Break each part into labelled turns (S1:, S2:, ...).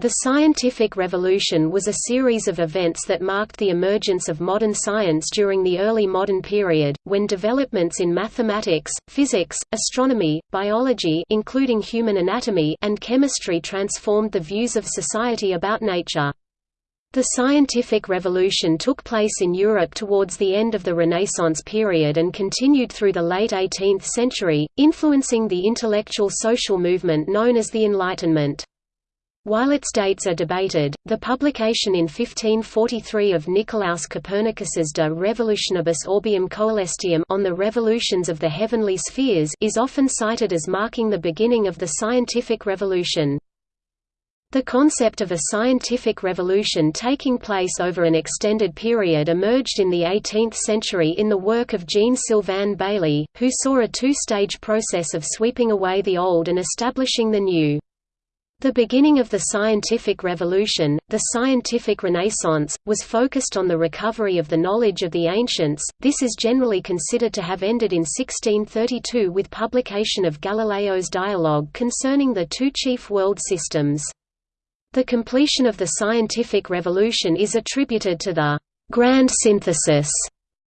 S1: The scientific revolution was a series of events that marked the emergence of modern science during the early modern period, when developments in mathematics, physics, astronomy, biology including human anatomy and chemistry transformed the views of society about nature. The scientific revolution took place in Europe towards the end of the Renaissance period and continued through the late 18th century, influencing the intellectual social movement known as the Enlightenment. While its dates are debated, the publication in 1543 of Nicolaus Copernicus's De Revolutionibus Orbium Coelestium on the revolutions of the heavenly spheres is often cited as marking the beginning of the scientific revolution. The concept of a scientific revolution taking place over an extended period emerged in the 18th century in the work of Jean-Sylvain Bailly, who saw a two-stage process of sweeping away the old and establishing the new. The beginning of the scientific revolution, the scientific renaissance, was focused on the recovery of the knowledge of the ancients. This is generally considered to have ended in 1632 with publication of Galileo's dialogue concerning the two chief world systems. The completion of the scientific revolution is attributed to the grand synthesis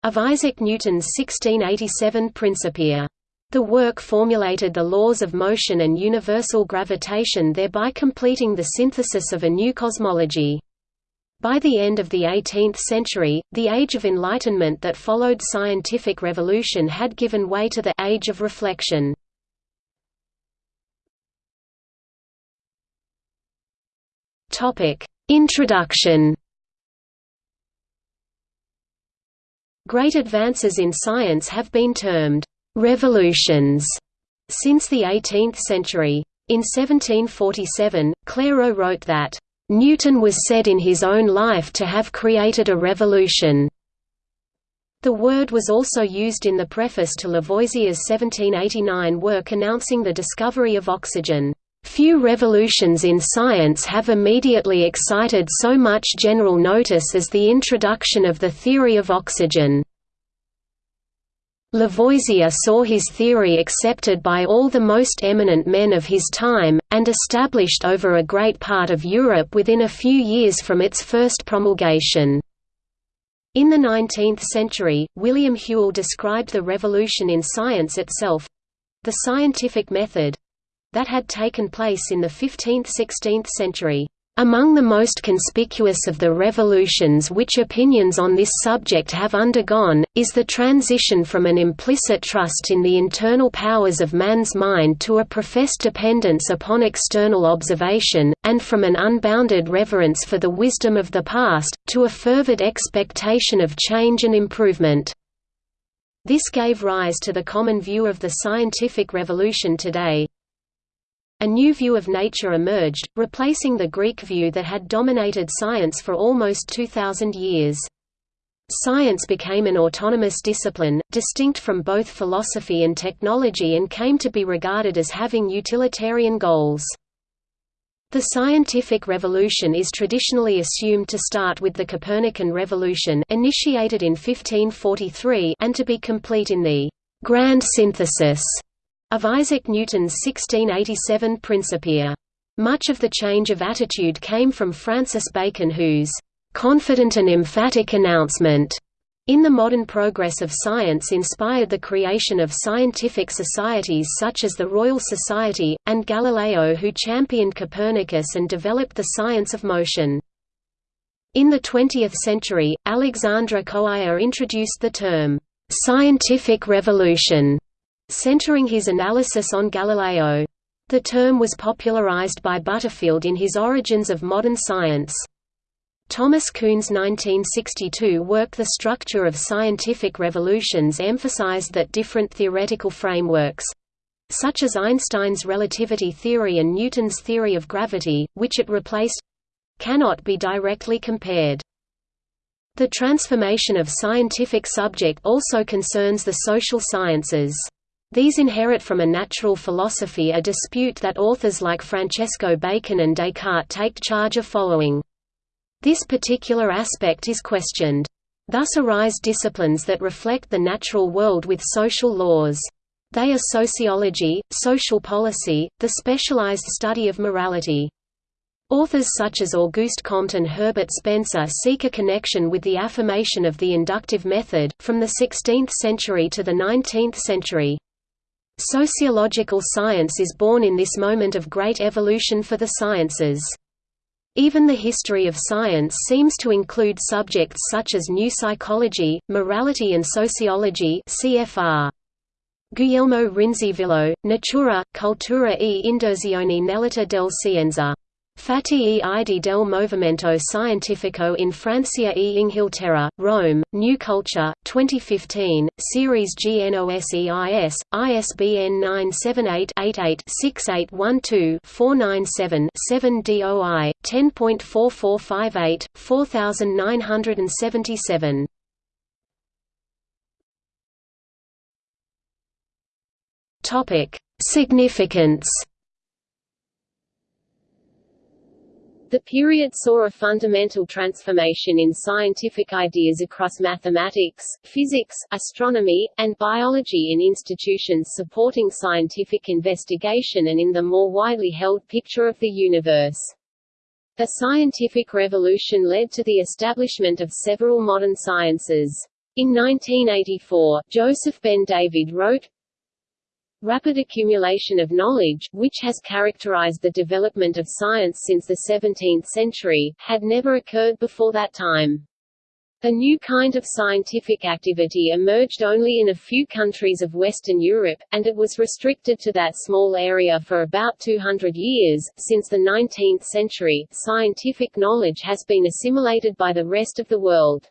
S1: of Isaac Newton's 1687 Principia. The work formulated the laws of motion and universal gravitation thereby completing the synthesis of a new cosmology. By the end of the 18th century, the Age of Enlightenment that followed scientific revolution had given way to the Age of Reflection. Introduction Great advances in science have been termed revolutions since the 18th century. In 1747, Clairaut wrote that, "...Newton was said in his own life to have created a revolution." The word was also used in the preface to Lavoisier's 1789 work announcing the discovery of oxygen. Few revolutions in science have immediately excited so much general notice as the introduction of the theory of oxygen. Lavoisier saw his theory accepted by all the most eminent men of his time, and established over a great part of Europe within a few years from its first promulgation. In the 19th century, William Whewell described the revolution in science itself—the scientific method—that had taken place in the 15th–16th century. Among the most conspicuous of the revolutions which opinions on this subject have undergone, is the transition from an implicit trust in the internal powers of man's mind to a professed dependence upon external observation, and from an unbounded reverence for the wisdom of the past, to a fervid expectation of change and improvement. This gave rise to the common view of the scientific revolution today, a new view of nature emerged, replacing the Greek view that had dominated science for almost 2,000 years. Science became an autonomous discipline, distinct from both philosophy and technology and came to be regarded as having utilitarian goals. The scientific revolution is traditionally assumed to start with the Copernican revolution initiated in 1543 and to be complete in the «grand synthesis» of Isaac Newton's 1687 Principia. Much of the change of attitude came from Francis Bacon whose "...confident and emphatic announcement." In the modern progress of science inspired the creation of scientific societies such as the Royal Society, and Galileo who championed Copernicus and developed the science of motion. In the 20th century, Alexandre Koyré introduced the term, "...scientific revolution", centering his analysis on Galileo. The term was popularized by Butterfield in his Origins of Modern Science. Thomas Kuhn's 1962 work The Structure of Scientific Revolutions emphasized that different theoretical frameworks—such as Einstein's relativity theory and Newton's theory of gravity, which it replaced—cannot be directly compared. The transformation of scientific subject also concerns the social sciences. These inherit from a natural philosophy a dispute that authors like Francesco Bacon and Descartes take charge of following. This particular aspect is questioned. Thus arise disciplines that reflect the natural world with social laws. They are sociology, social policy, the specialized study of morality.
S2: Authors such as Auguste Comte and Herbert Spencer seek a connection with the affirmation of the inductive method, from the 16th century to the 19th century. Sociological science is born in this moment of great evolution for the sciences. Even the history of science seems to include subjects such as new psychology, morality and sociology cfr. Guglielmo Rinzivillo, Natura, Cultura e Indozione nell'età del Scienza. Fatti e Ide del Movimento Scientifico in Francia e Inghilterra, Rome, New Culture, 2015, Series GNOSEIS, ISBN 978-88-6812-497-7 DOI, 10.4458, 4977. Significance
S1: The period saw a fundamental transformation in scientific ideas across mathematics, physics, astronomy, and biology in institutions supporting scientific investigation and in the more widely held picture of the universe. The scientific revolution led to the establishment of several modern sciences. In 1984, Joseph Ben David wrote, Rapid accumulation of knowledge, which has characterized the development of science since the 17th century, had never occurred before that time. A new kind of scientific activity emerged only in a few countries of Western Europe, and it was restricted to that small area for about 200 years. Since the 19th century, scientific knowledge has been assimilated by the rest of the world.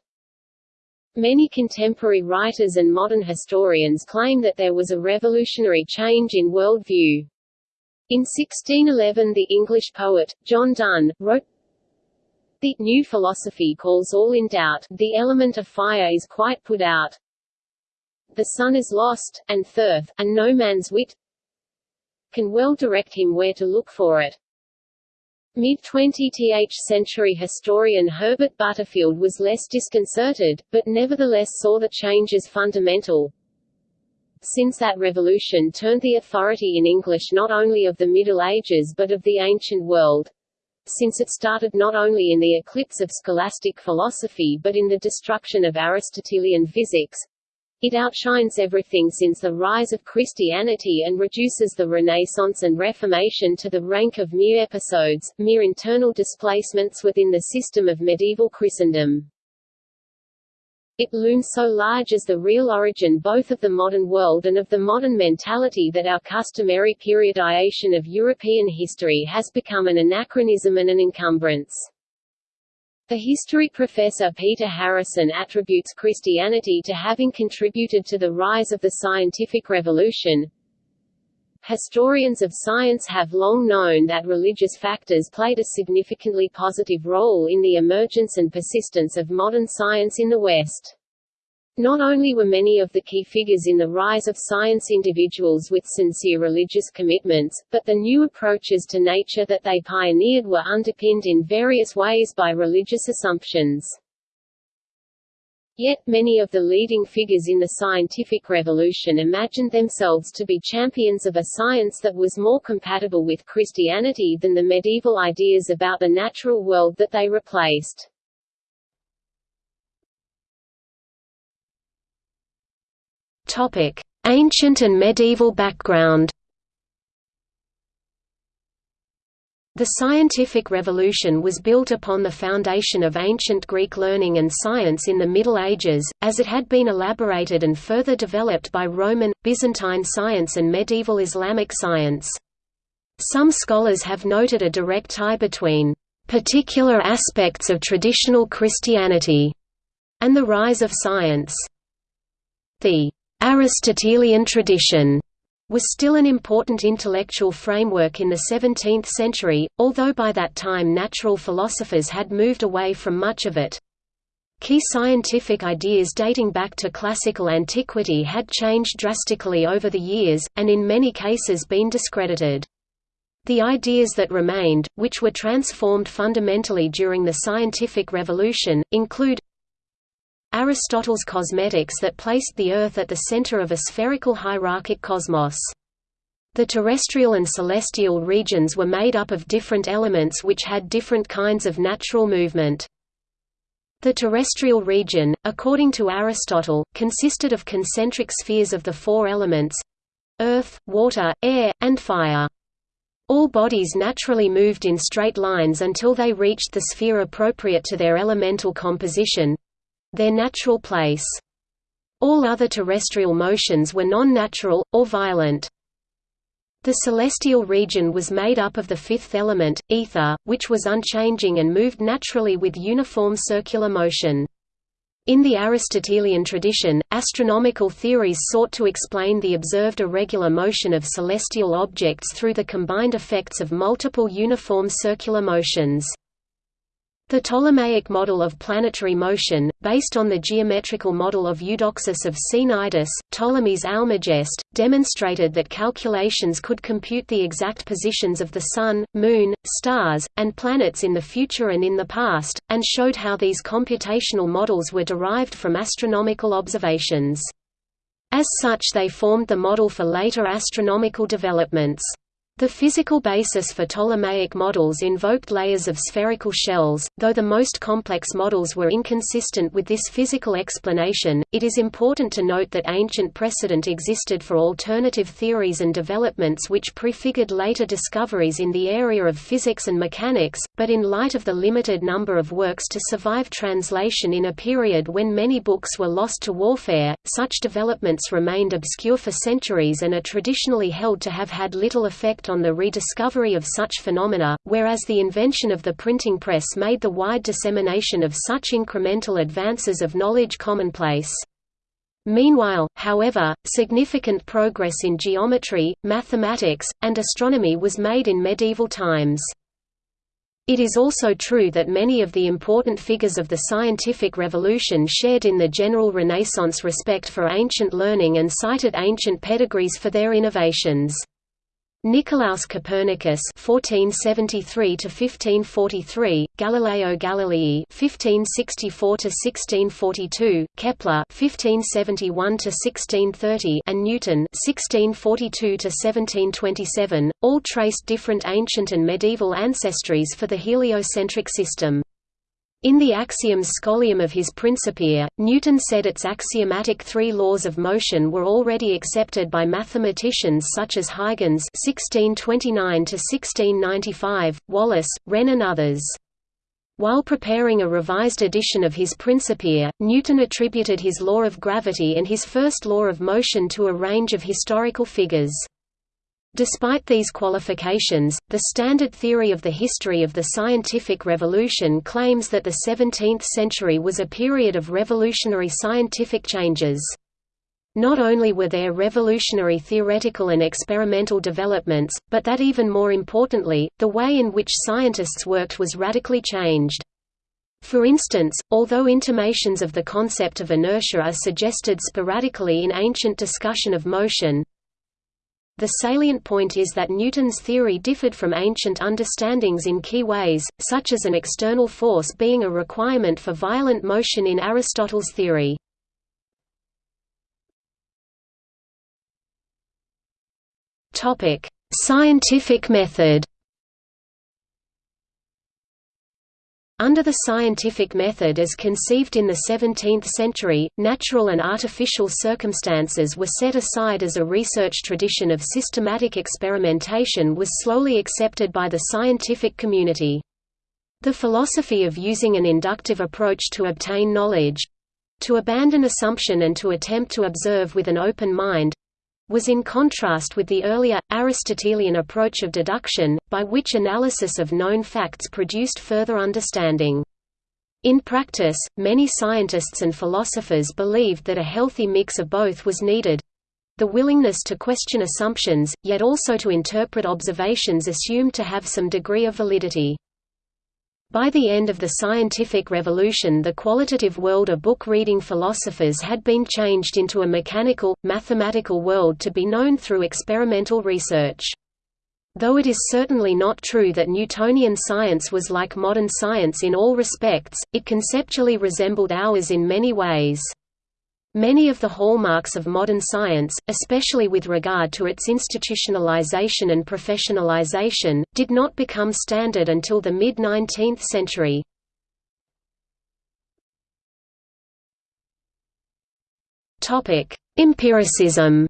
S1: Many contemporary writers and modern historians claim that there was a revolutionary change in world view. In 1611 the English poet, John Donne, wrote, The new philosophy calls all in doubt, the element of fire is quite put out. The sun is lost, and thirth, and no man's wit can well direct him where to look for it. Mid-20th century historian Herbert Butterfield was less disconcerted, but nevertheless saw the change as fundamental. Since that revolution turned the authority in English not only of the Middle Ages but of the ancient world. Since it started not only in the eclipse of scholastic philosophy but in the destruction of Aristotelian physics, it outshines everything since the rise of Christianity and reduces the Renaissance and Reformation to the rank of mere episodes, mere internal displacements within the system of medieval Christendom. It looms so large as the real origin both of the modern world and of the modern mentality that our customary periodization of European history has become an anachronism and an encumbrance. The history professor Peter Harrison attributes Christianity to having contributed to the rise of the scientific revolution. Historians of science have long known that religious factors played a significantly positive role in the emergence and persistence of modern science in the West. Not only were many of the key figures in the rise of science individuals with sincere religious commitments, but the new approaches to nature that they pioneered were underpinned in various ways by religious assumptions. Yet, many of the leading figures in the scientific revolution imagined themselves to be champions of a science that was more compatible with Christianity than the medieval ideas about the natural world that they replaced.
S2: Topic: Ancient and medieval background. The scientific revolution was built upon the foundation of ancient Greek learning and science in the Middle Ages, as it had been elaborated and further developed by Roman, Byzantine science and medieval Islamic science. Some scholars have noted a direct tie between particular aspects of traditional Christianity and the rise of science. The Aristotelian tradition was still an important intellectual framework in the 17th century, although by that time natural philosophers had moved away from much of it. Key scientific ideas dating back to classical antiquity had changed drastically over the years, and in many cases been discredited. The ideas that remained, which were transformed fundamentally during the scientific revolution, include Aristotle's cosmetics that placed the Earth at the center of a spherical hierarchic cosmos.
S1: The terrestrial and celestial regions were made up of different elements which had different kinds of natural movement. The terrestrial region, according to Aristotle, consisted of concentric spheres of the four elements—earth, water, air, and fire. All bodies naturally moved in straight lines until they reached the sphere appropriate to their elemental composition—their natural place. All other terrestrial motions were non-natural, or violent. The celestial region was made up of the fifth element, ether, which was unchanging and moved naturally with uniform circular motion. In the Aristotelian tradition, astronomical theories sought to explain the observed irregular motion of celestial objects through the combined effects of multiple uniform circular motions. The Ptolemaic model of planetary motion, based on the geometrical model of Eudoxus of Cnidus, Ptolemy's Almagest, demonstrated that calculations could compute the exact positions of the Sun, Moon, stars, and planets in the future and in the past, and showed how these computational models were derived from astronomical observations. As such they formed the model for later astronomical developments. The physical basis for Ptolemaic models invoked layers of spherical shells, though the most complex models were inconsistent with this physical explanation. It is important to note that ancient precedent existed for alternative theories and developments which prefigured later discoveries in the area of physics and mechanics, but in light of the limited number of works to survive translation in a period when many books were lost to warfare, such developments remained obscure for centuries and are traditionally held to have had little effect on the rediscovery of such phenomena, whereas the invention of the printing press made the wide dissemination of such incremental advances of knowledge commonplace. Meanwhile, however, significant progress in geometry, mathematics, and astronomy was made in medieval times. It is also true that many of the important figures of the scientific revolution shared in the general Renaissance respect for ancient learning and cited ancient pedigrees for their innovations. Nicolaus Copernicus (1473–1543), Galileo Galilei (1564–1642), Kepler (1571–1630), and Newton (1642–1727), all traced different ancient and medieval ancestries for the heliocentric system. In the Axioms Scholium of his Principia, Newton said its axiomatic three laws of motion were already accepted by mathematicians such as Huygens (1629–1695), Wallis, Wren, and others. While preparing a revised edition of his Principia, Newton attributed his law of gravity and his first law of motion to a range of historical figures. Despite these qualifications, the standard theory of the history of the scientific revolution claims that the 17th century was a period of revolutionary scientific changes. Not only were there revolutionary theoretical and experimental developments, but that even more importantly, the way in which scientists worked was radically changed. For instance, although intimations of the concept of inertia are suggested sporadically in ancient discussion of motion, the salient point is that Newton's theory differed from ancient understandings in key ways, such as an external force being a requirement for violent motion in Aristotle's theory. Scientific method Under the scientific method as conceived in the 17th century, natural and artificial circumstances were set aside as a research tradition of systematic experimentation was slowly accepted by the scientific community. The philosophy of using an inductive approach to obtain knowledge—to abandon assumption and to attempt to observe with an open mind, was in contrast with the earlier, Aristotelian approach of deduction, by which analysis of known facts produced further understanding. In practice, many scientists and philosophers believed that a healthy mix of both was needed—the willingness to question assumptions, yet also to interpret observations assumed to have some degree of validity. By the end of the scientific revolution the qualitative world of book-reading philosophers had been changed into a mechanical, mathematical world to be known through experimental research. Though it is certainly not true that Newtonian science was like modern science in all respects, it conceptually resembled ours in many ways. Many of the hallmarks of modern science, especially with regard to its institutionalization and professionalization, did not become standard until the mid-19th century. Empiricism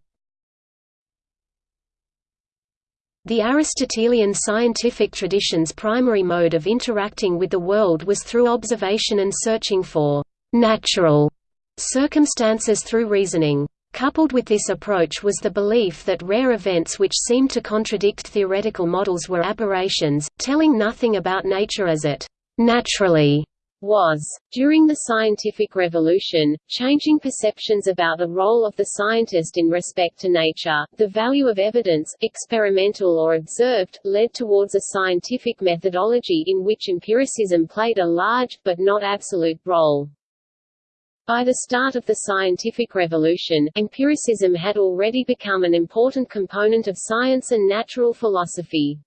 S1: The Aristotelian scientific tradition's primary mode of interacting with the world was through observation and searching for «natural» circumstances through reasoning. Coupled with this approach was the belief that rare events which seemed to contradict theoretical models were aberrations, telling nothing about nature as it naturally was. During the scientific revolution, changing perceptions about the role of the scientist in respect to nature, the value of evidence, experimental or observed, led towards a scientific methodology in which empiricism played a large, but not absolute, role. By the start of the scientific revolution, empiricism had already become an important component of science and natural philosophy.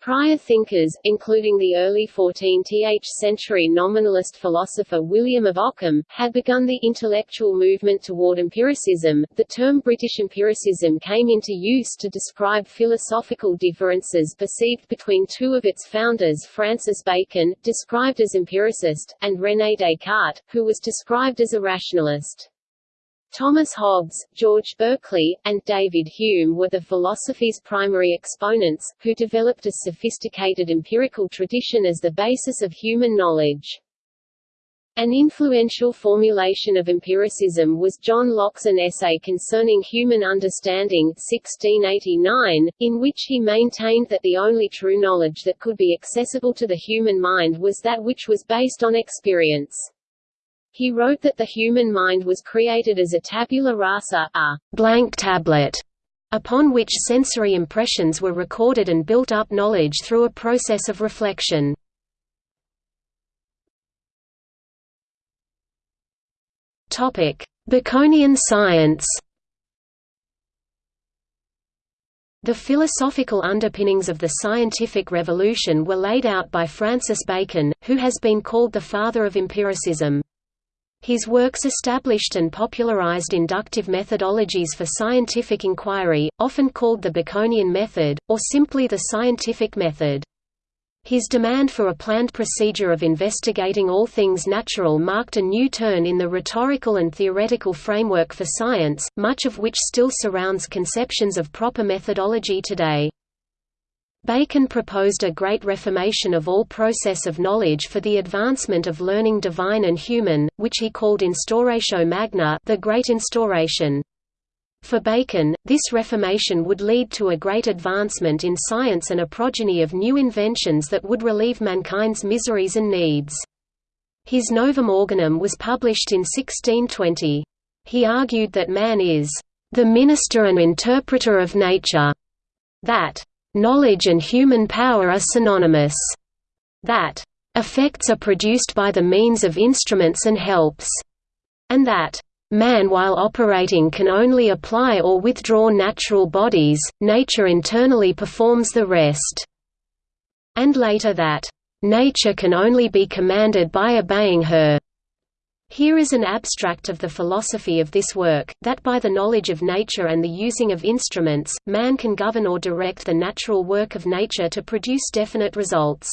S1: Prior thinkers, including the early 14th century nominalist philosopher William of Ockham, had begun the intellectual movement toward empiricism. The term British empiricism came into use to describe philosophical differences perceived between two of its founders Francis Bacon, described as empiricist, and René Descartes, who was described as a rationalist. Thomas Hobbes, George Berkeley, and David Hume were the philosophy's primary exponents, who developed a sophisticated empirical tradition as the basis of human knowledge. An influential formulation of empiricism was John Locke's An Essay Concerning Human Understanding 1689, in which he maintained that the only true knowledge that could be accessible to the human mind was that which was based on experience. He wrote that the human mind was created as a tabula rasa, a blank tablet, upon which sensory impressions were recorded and built up knowledge through a process of reflection. Baconian science The philosophical underpinnings of the scientific revolution were laid out by Francis Bacon, who has been called the father of empiricism. His works established and popularized inductive methodologies for scientific inquiry, often called the Baconian method, or simply the scientific method. His demand for a planned procedure of investigating all things natural marked a new turn in the rhetorical and theoretical framework for science, much of which still surrounds conceptions of proper methodology today. Bacon proposed a great reformation of all process of knowledge for the advancement of learning divine and human, which he called Instauratio Magna the Great Instauration. For Bacon, this reformation would lead to a great advancement in science and a progeny of new inventions that would relieve mankind's miseries and needs. His Novum Organum was published in 1620. He argued that man is the minister and interpreter of nature, that Knowledge and human power are synonymous. That effects are produced by the means of instruments and helps, and that man while operating can only apply or withdraw natural bodies, nature internally performs the rest. And later that nature can only be commanded by obeying her. Here is an abstract of the philosophy of this work, that by the knowledge of nature and the using of instruments, man can govern or direct the natural work of nature to produce definite results.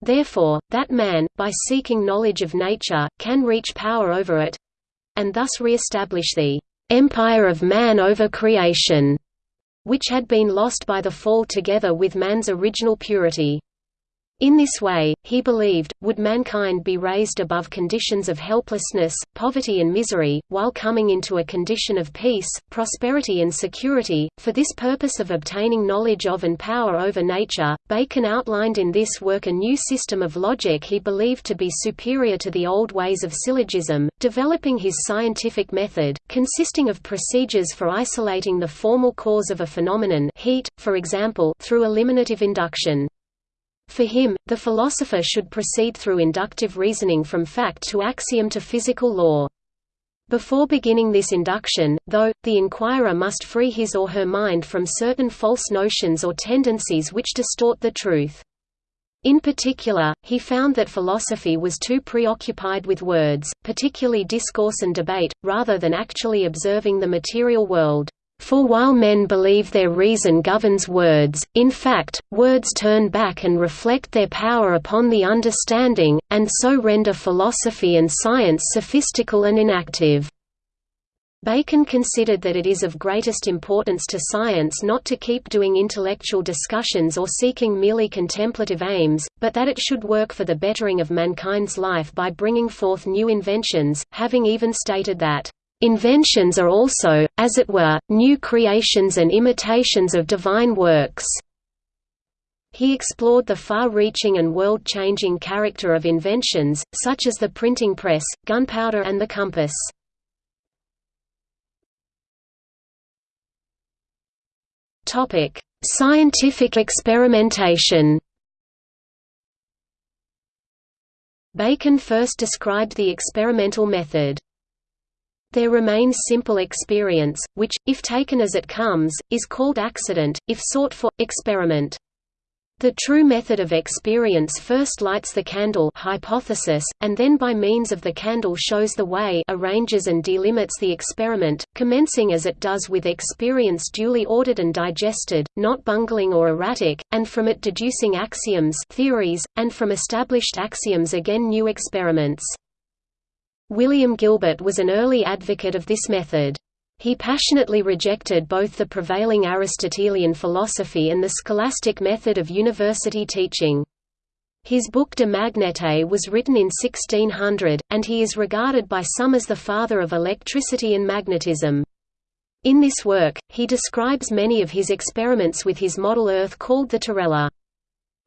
S1: Therefore, that man, by seeking knowledge of nature, can reach power over it—and thus re-establish the "...empire of man over creation", which had been lost by the fall together with man's original purity. In this way, he believed, would mankind be raised above conditions of helplessness, poverty and misery, while coming into a condition of peace, prosperity and security. For this purpose of obtaining knowledge of and power over nature, Bacon outlined in this work a new system of logic he believed to be superior to the old ways of syllogism, developing his scientific method, consisting of procedures for isolating the formal cause of a phenomenon heat, for example, through eliminative induction. For him, the philosopher should proceed through inductive reasoning from fact to axiom to physical law. Before beginning this induction, though, the inquirer must free his or her mind from certain false notions or tendencies which distort the truth. In particular, he found that philosophy was too preoccupied with words, particularly discourse and debate, rather than actually observing the material world. For while men believe their reason governs words, in fact, words turn back and reflect their power upon the understanding, and so render philosophy and science sophistical and inactive. Bacon considered that it is of greatest importance to science not to keep doing intellectual discussions or seeking merely contemplative aims, but that it should work for the bettering of mankind's life by bringing forth new inventions, having even stated that, "...inventions are also, as it were, new creations and imitations of divine works." He explored the far-reaching and world-changing character of inventions, such as the printing press, gunpowder and the compass. Scientific experimentation. Bacon first described the experimental method. There remains simple experience, which, if taken as it comes, is called accident, if sought for, experiment. The true method of experience first lights the candle hypothesis, and then by means of the candle shows the way arranges and delimits the experiment, commencing as it does with experience duly ordered and digested, not bungling or erratic, and from it deducing axioms theories, and from established axioms again new experiments. William Gilbert was an early advocate of this method. He passionately rejected both the prevailing Aristotelian philosophy and the scholastic method of university teaching. His book De Magnete was written in 1600, and he is regarded by some as the father of electricity and magnetism. In this work, he describes many of his experiments with his model Earth called the Terrella.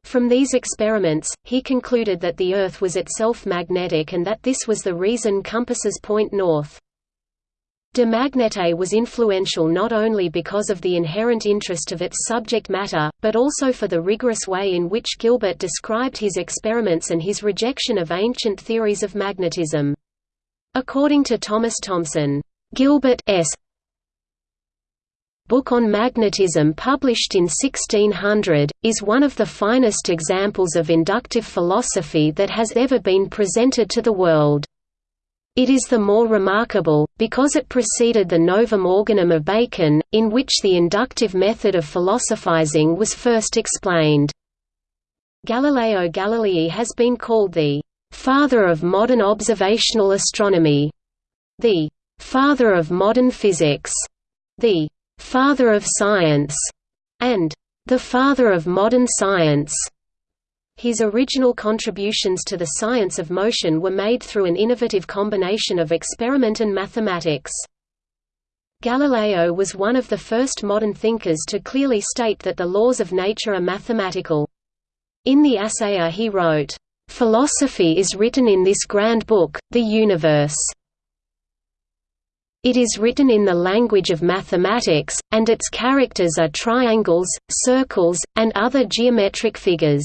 S1: From these experiments, he concluded that the Earth was itself magnetic and that this was the reason compasses point north. De Magnete was influential not only because of the inherent interest of its subject matter, but also for the rigorous way in which Gilbert described his experiments and his rejection of ancient theories of magnetism. According to Thomas Thomson, Gilbert's book on magnetism published in 1600, is one of the finest examples of inductive philosophy that has ever been presented to the world. It is the more remarkable, because it preceded the Novum Organum of Bacon, in which the inductive method of philosophizing was first explained. Galileo Galilei has been called the «father of modern observational astronomy», the «father of modern physics», the «father of science», and «the father of modern science». His original contributions to the science of motion were made through an innovative combination of experiment and mathematics. Galileo was one of the first modern thinkers to clearly state that the laws of nature are mathematical. In the Assayer he wrote, "...philosophy is written in this grand book, the universe. It is written in the language of mathematics, and its characters are triangles, circles, and other geometric figures."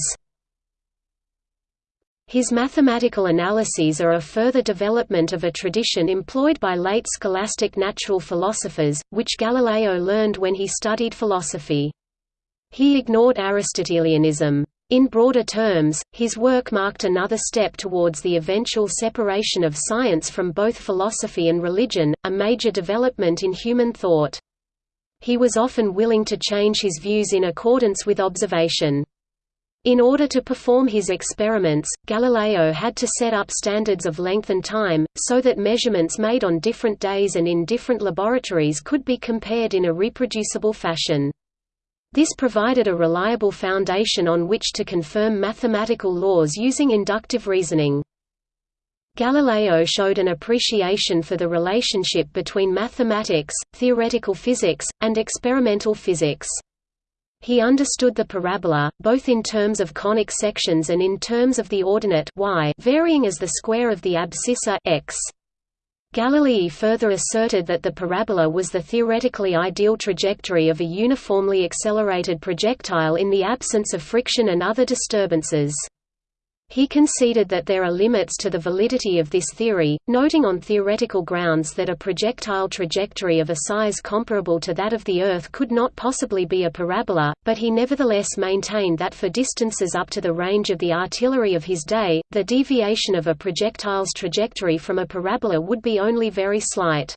S1: His mathematical analyses are a further development of a tradition employed by late scholastic natural philosophers, which Galileo learned when he studied philosophy. He ignored Aristotelianism. In broader terms, his work marked another step towards the eventual separation of science from both philosophy and religion, a major development in human thought. He was often willing to change his views in accordance with observation. In order to perform his experiments, Galileo had to set up standards of length and time, so that measurements made on different days and in different laboratories could be compared in a reproducible fashion. This provided a reliable foundation on which to confirm mathematical laws using inductive reasoning. Galileo showed an appreciation for the relationship between mathematics, theoretical physics, and experimental physics. He understood the parabola, both in terms of conic sections and in terms of the ordinate y varying as the square of the abscissa x. Galilei further asserted that the parabola was the theoretically ideal trajectory of a uniformly accelerated projectile in the absence of friction and other disturbances. He conceded that there are limits to the validity of this theory, noting on theoretical grounds that a projectile trajectory of a size comparable to that of the Earth could not possibly be a parabola, but he nevertheless maintained that for distances up to the range of the artillery of his day, the deviation of a projectile's trajectory from a parabola would be only very slight.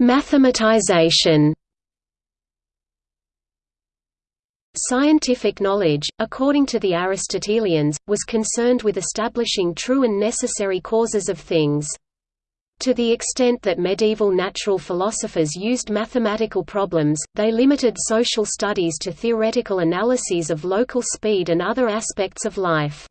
S1: Mathematization Scientific knowledge, according to the Aristotelians, was concerned with establishing true and necessary causes of things. To the extent that medieval natural philosophers used mathematical problems, they limited social studies to theoretical analyses of local speed and other aspects of life.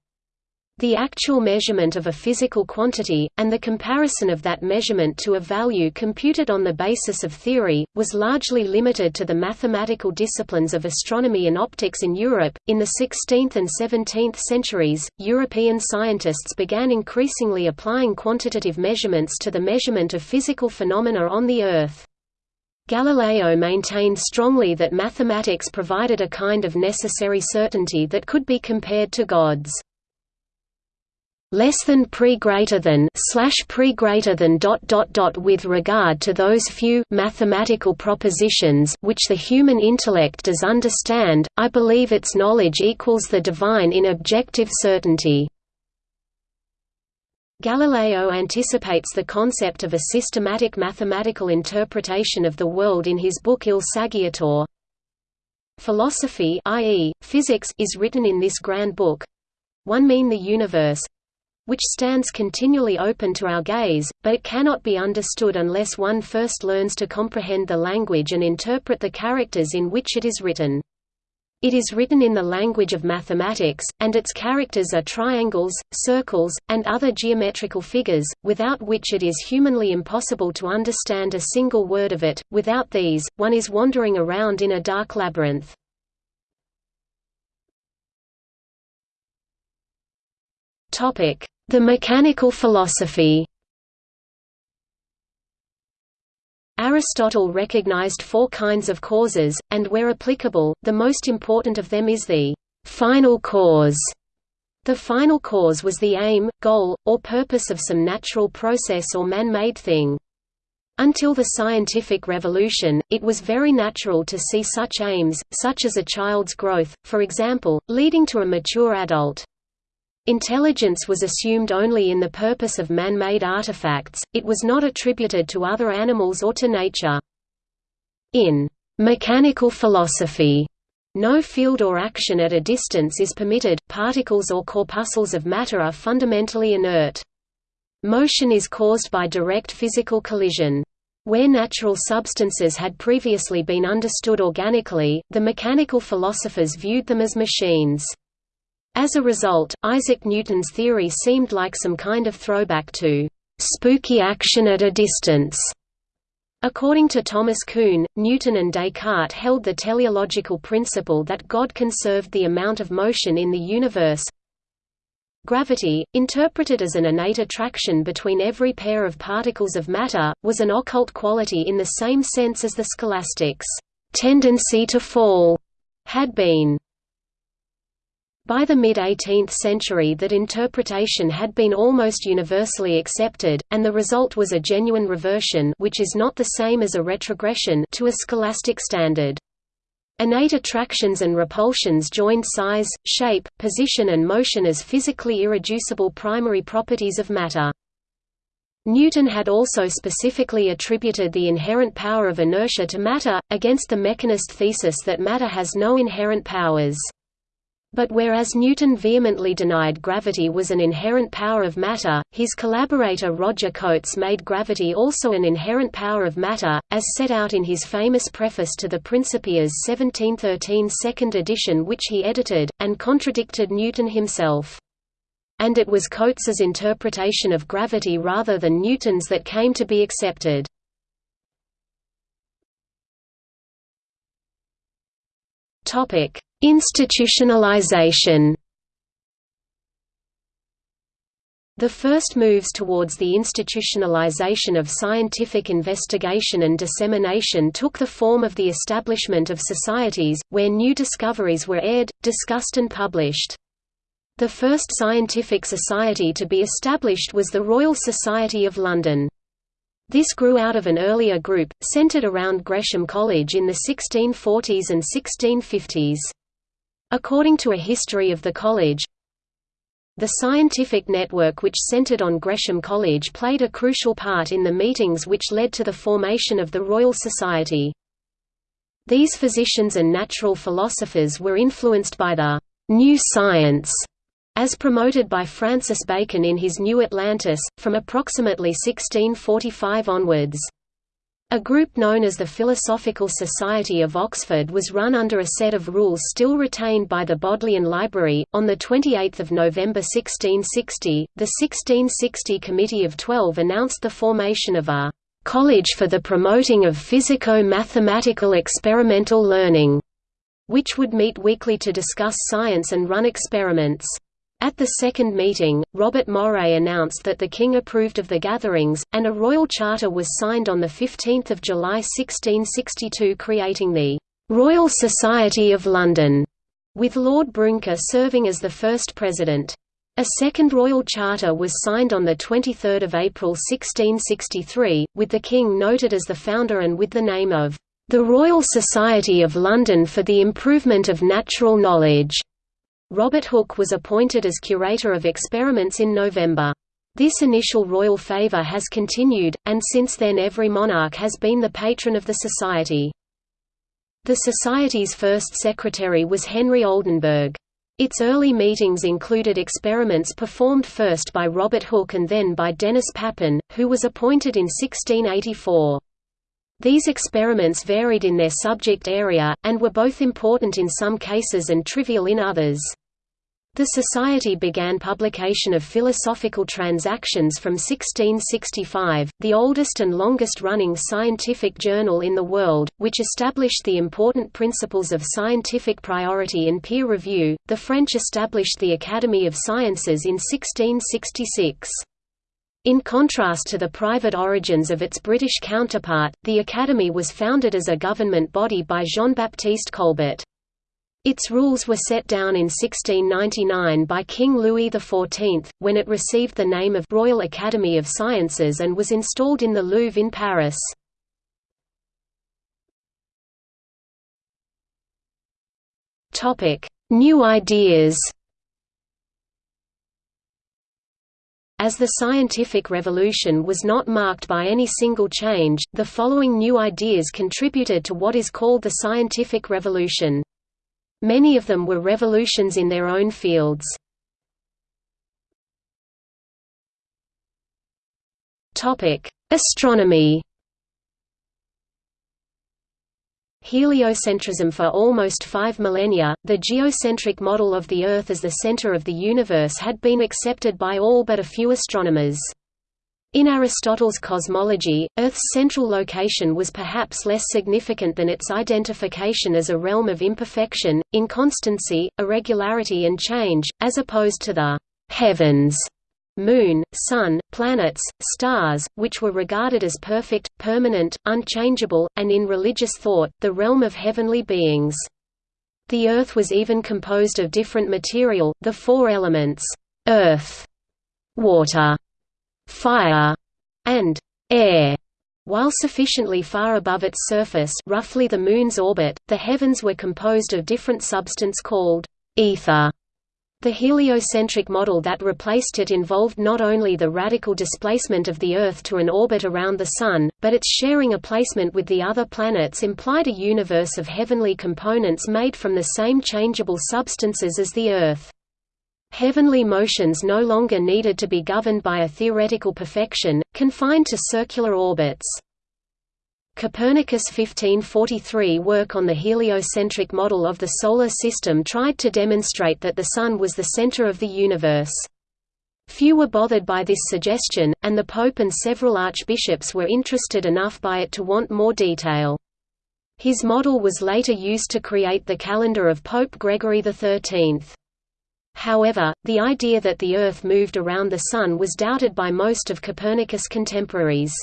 S1: The actual measurement of a physical quantity, and the comparison of that measurement to a value computed on the basis of theory, was largely limited to the mathematical disciplines of astronomy and optics in Europe. In the 16th and 17th centuries, European scientists began increasingly applying quantitative measurements to the measurement of physical phenomena on the Earth. Galileo maintained strongly that mathematics provided a kind of necessary certainty that could be compared to God's less than pre greater than slash pre greater than dot dot dot with regard to those few mathematical propositions which the human intellect does understand I believe its knowledge equals the divine in objective certainty Galileo anticipates the concept of a systematic mathematical interpretation of the world in his book Il Saggiatore Philosophy i.e., physics is written in this grand book one mean the universe, which stands continually open to our gaze, but it cannot be understood unless one first learns to comprehend the language and interpret the characters in which it is written. It is written in the language of mathematics, and its characters are triangles, circles, and other geometrical figures, without which it is humanly impossible to understand a single word of it. Without these, one is wandering around in a dark labyrinth. Topic: The mechanical philosophy. Aristotle recognized four kinds of causes, and where applicable, the most important of them is the final cause. The final cause was the aim, goal, or purpose of some natural process or man-made thing. Until the scientific revolution, it was very natural to see such aims, such as a child's growth, for example, leading to a mature adult. Intelligence was assumed only in the purpose of man-made artifacts, it was not attributed to other animals or to nature. In mechanical philosophy, no field or action at a distance is permitted, particles or corpuscles of matter are fundamentally inert. Motion is caused by direct physical collision. Where natural substances had previously been understood organically, the mechanical philosophers viewed them as machines. As a result, Isaac Newton's theory seemed like some kind of throwback to spooky action at a distance. According to Thomas Kuhn, Newton and Descartes held the teleological principle that God conserved the amount of motion in the universe. Gravity, interpreted as an innate attraction between every pair of particles of matter, was an occult quality in the same sense as the scholastics' tendency to fall had been. By the mid-18th century that interpretation had been almost universally accepted, and the result was a genuine reversion which is not the same as a retrogression to a scholastic standard. Innate attractions and repulsions joined size, shape, position and motion as physically irreducible primary properties of matter. Newton had also specifically attributed the inherent power of inertia to matter, against the mechanist thesis that matter has no inherent powers. But whereas Newton vehemently denied gravity was an inherent power of matter, his collaborator Roger Cotes made gravity also an inherent power of matter, as set out in his famous preface to the Principia's 1713 second edition which he edited, and contradicted Newton himself. And it was Cotes's interpretation of gravity rather than Newton's that came to be accepted. Topic Institutionalization The first moves towards the institutionalization of scientific investigation and dissemination took the form of the establishment of societies, where new discoveries were aired, discussed and published. The first scientific society to be established was the Royal Society of London. This grew out of an earlier group, centred around Gresham College in the 1640s and 1650s. According to a history of the college, the scientific network which centered on Gresham College played a crucial part in the meetings which led to the formation of the Royal Society. These physicians and natural philosophers were influenced by the «new science» as promoted by Francis Bacon in his New Atlantis, from approximately 1645 onwards. A group known as the Philosophical Society of Oxford was run under a set of rules still retained by the Bodleian Library. On the 28th of November 1660, the 1660 Committee of Twelve announced the formation of a College for the Promoting of Physico-Mathematical Experimental Learning, which would meet weekly to discuss science and run experiments. At the second meeting, Robert Moray announced that the King approved of the gatherings, and a royal charter was signed on 15 July 1662 creating the «Royal Society of London», with Lord Brouncker serving as the first president. A second royal charter was signed on 23 April 1663, with the King noted as the founder and with the name of «The Royal Society of London for the Improvement of Natural Knowledge». Robert Hooke was appointed as curator of experiments in November. This initial royal favour has continued, and since then every monarch has been the patron of the society. The Society's first secretary was Henry Oldenburg. Its early meetings included experiments performed first by Robert Hooke and then by Denis Papin, who was appointed in 1684. These experiments varied in their subject area, and were both important in some cases and trivial in others. The Society began publication of Philosophical Transactions from 1665, the oldest and longest-running scientific journal in the world, which established the important principles of scientific priority and peer review. The French established the Academy of Sciences in 1666. In contrast to the private origins of its British counterpart, the Academy was founded as a government body by Jean-Baptiste Colbert. Its rules were set down in 1699 by King Louis XIV, when it received the name of Royal Academy of Sciences and was installed in the Louvre in Paris. New ideas As the scientific revolution was not marked by any single change, the following new ideas contributed to what is called the scientific revolution. Many of them were revolutions in their own fields. Astronomy Heliocentrism For almost five millennia, the geocentric model of the Earth as the center of the universe had been accepted by all but a few astronomers. In Aristotle's cosmology, Earth's central location was perhaps less significant than its identification as a realm of imperfection, inconstancy, irregularity and change, as opposed to the heavens moon, sun, planets, stars, which were regarded as perfect, permanent, unchangeable, and in religious thought, the realm of heavenly beings. The Earth was even composed of different material, the four elements, earth, water, fire, and air. While sufficiently far above its surface roughly the Moon's orbit, the heavens were composed of different substance called ether. The heliocentric model that replaced it involved not only the radical displacement of the Earth to an orbit around the Sun, but its sharing a placement with the other planets implied a universe of heavenly components made from the same changeable substances as the Earth. Heavenly motions no longer needed to be governed by a theoretical perfection, confined to circular orbits. Copernicus' 1543 work on the heliocentric model of the Solar System tried to demonstrate that the Sun was the center of the universe. Few were bothered by this suggestion, and the Pope and several archbishops were interested enough by it to want more detail. His model was later used to create the calendar of Pope Gregory XIII. However, the idea that the Earth moved around the Sun was doubted by most of Copernicus' contemporaries.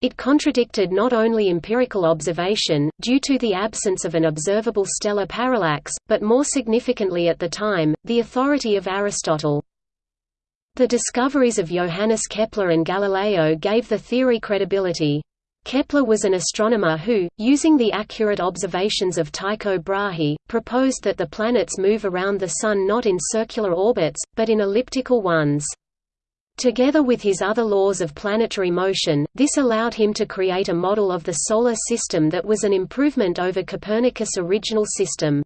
S1: It contradicted not only empirical observation, due to the absence of an observable stellar parallax, but more significantly at the time, the authority of Aristotle. The discoveries of Johannes Kepler and Galileo gave the theory credibility. Kepler was an astronomer who, using the accurate observations of Tycho Brahe, proposed that the planets move around the Sun not in circular orbits, but in elliptical ones. Together with his other laws of planetary motion, this allowed him to create a model of the Solar System that was an improvement over Copernicus' original system.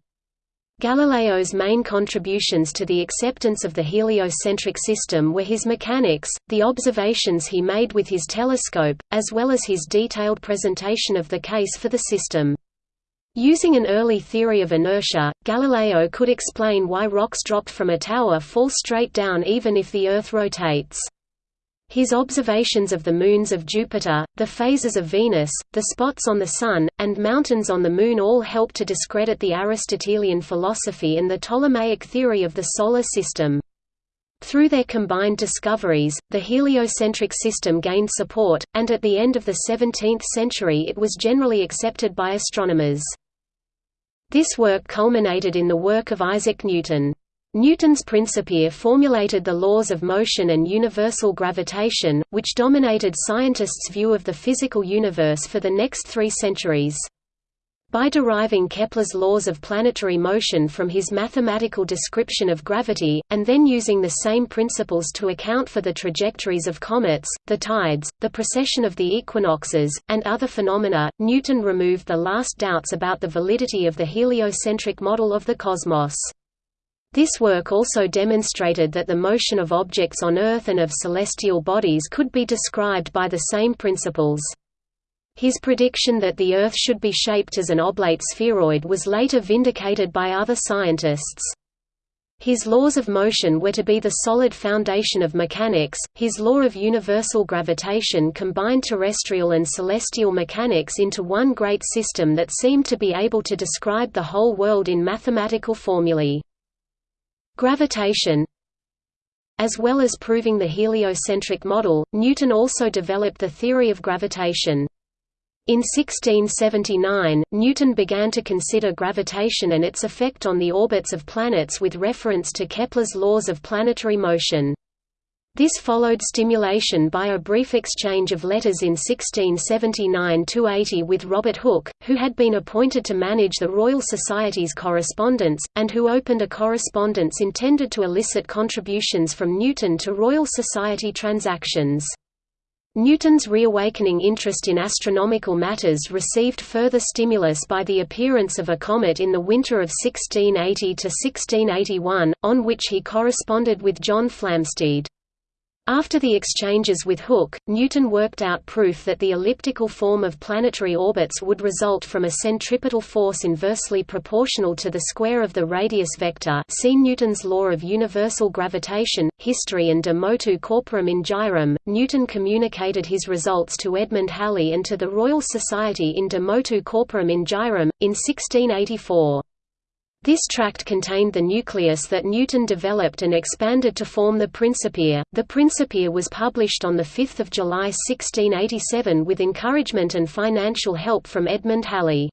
S1: Galileo's main contributions to the acceptance of the heliocentric system were his mechanics, the observations he made with his telescope, as well as his detailed presentation of the case for the system. Using an early theory of inertia, Galileo could explain why rocks dropped from a tower fall straight down even if the Earth rotates. His observations of the moons of Jupiter, the phases of Venus, the spots on the Sun, and mountains on the Moon all helped to discredit the Aristotelian philosophy and the Ptolemaic theory of the Solar System. Through their combined discoveries, the heliocentric system gained support, and at the end of the 17th century it was generally accepted by astronomers. This work culminated in the work of Isaac Newton. Newton's Principia formulated the laws of motion and universal gravitation, which dominated scientists' view of the physical universe for the next three centuries. By deriving Kepler's laws of planetary motion from his mathematical description of gravity, and then using the same principles to account for the trajectories of comets, the tides, the precession of the equinoxes, and other phenomena, Newton removed the last doubts about the validity of the heliocentric model of the cosmos. This work also demonstrated that the motion of objects on Earth and of celestial bodies could be described by the same principles. His prediction that the Earth should be shaped as an oblate spheroid was later vindicated by other scientists. His laws of motion were to be the solid foundation of mechanics. His law of universal gravitation combined terrestrial and celestial mechanics into one great system that seemed to be able to describe the whole world in mathematical formulae. Gravitation As well as proving the heliocentric model, Newton also developed the theory of gravitation. In 1679, Newton began to consider gravitation and its effect on the orbits of planets with reference to Kepler's laws of planetary motion. This followed stimulation by a brief exchange of letters in 1679–80 with Robert Hooke, who had been appointed to manage the Royal Society's correspondence, and who opened a correspondence intended to elicit contributions from Newton to Royal Society transactions. Newton's reawakening interest in astronomical matters received further stimulus by the appearance of a comet in the winter of 1680–1681, on which he corresponded with John Flamsteed. After the exchanges with Hooke, Newton worked out proof that the elliptical form of planetary orbits would result from a centripetal force inversely proportional to the square of the radius vector see Newton's law of universal gravitation, history and de motu corporum in gyrum. Newton communicated his results to Edmund Halley and to the Royal Society in de motu corporum in gyrum, in 1684. This tract contained the nucleus that Newton developed and expanded to form the Principia. The Principia was published on 5 July 1687 with encouragement and financial help from Edmund Halley.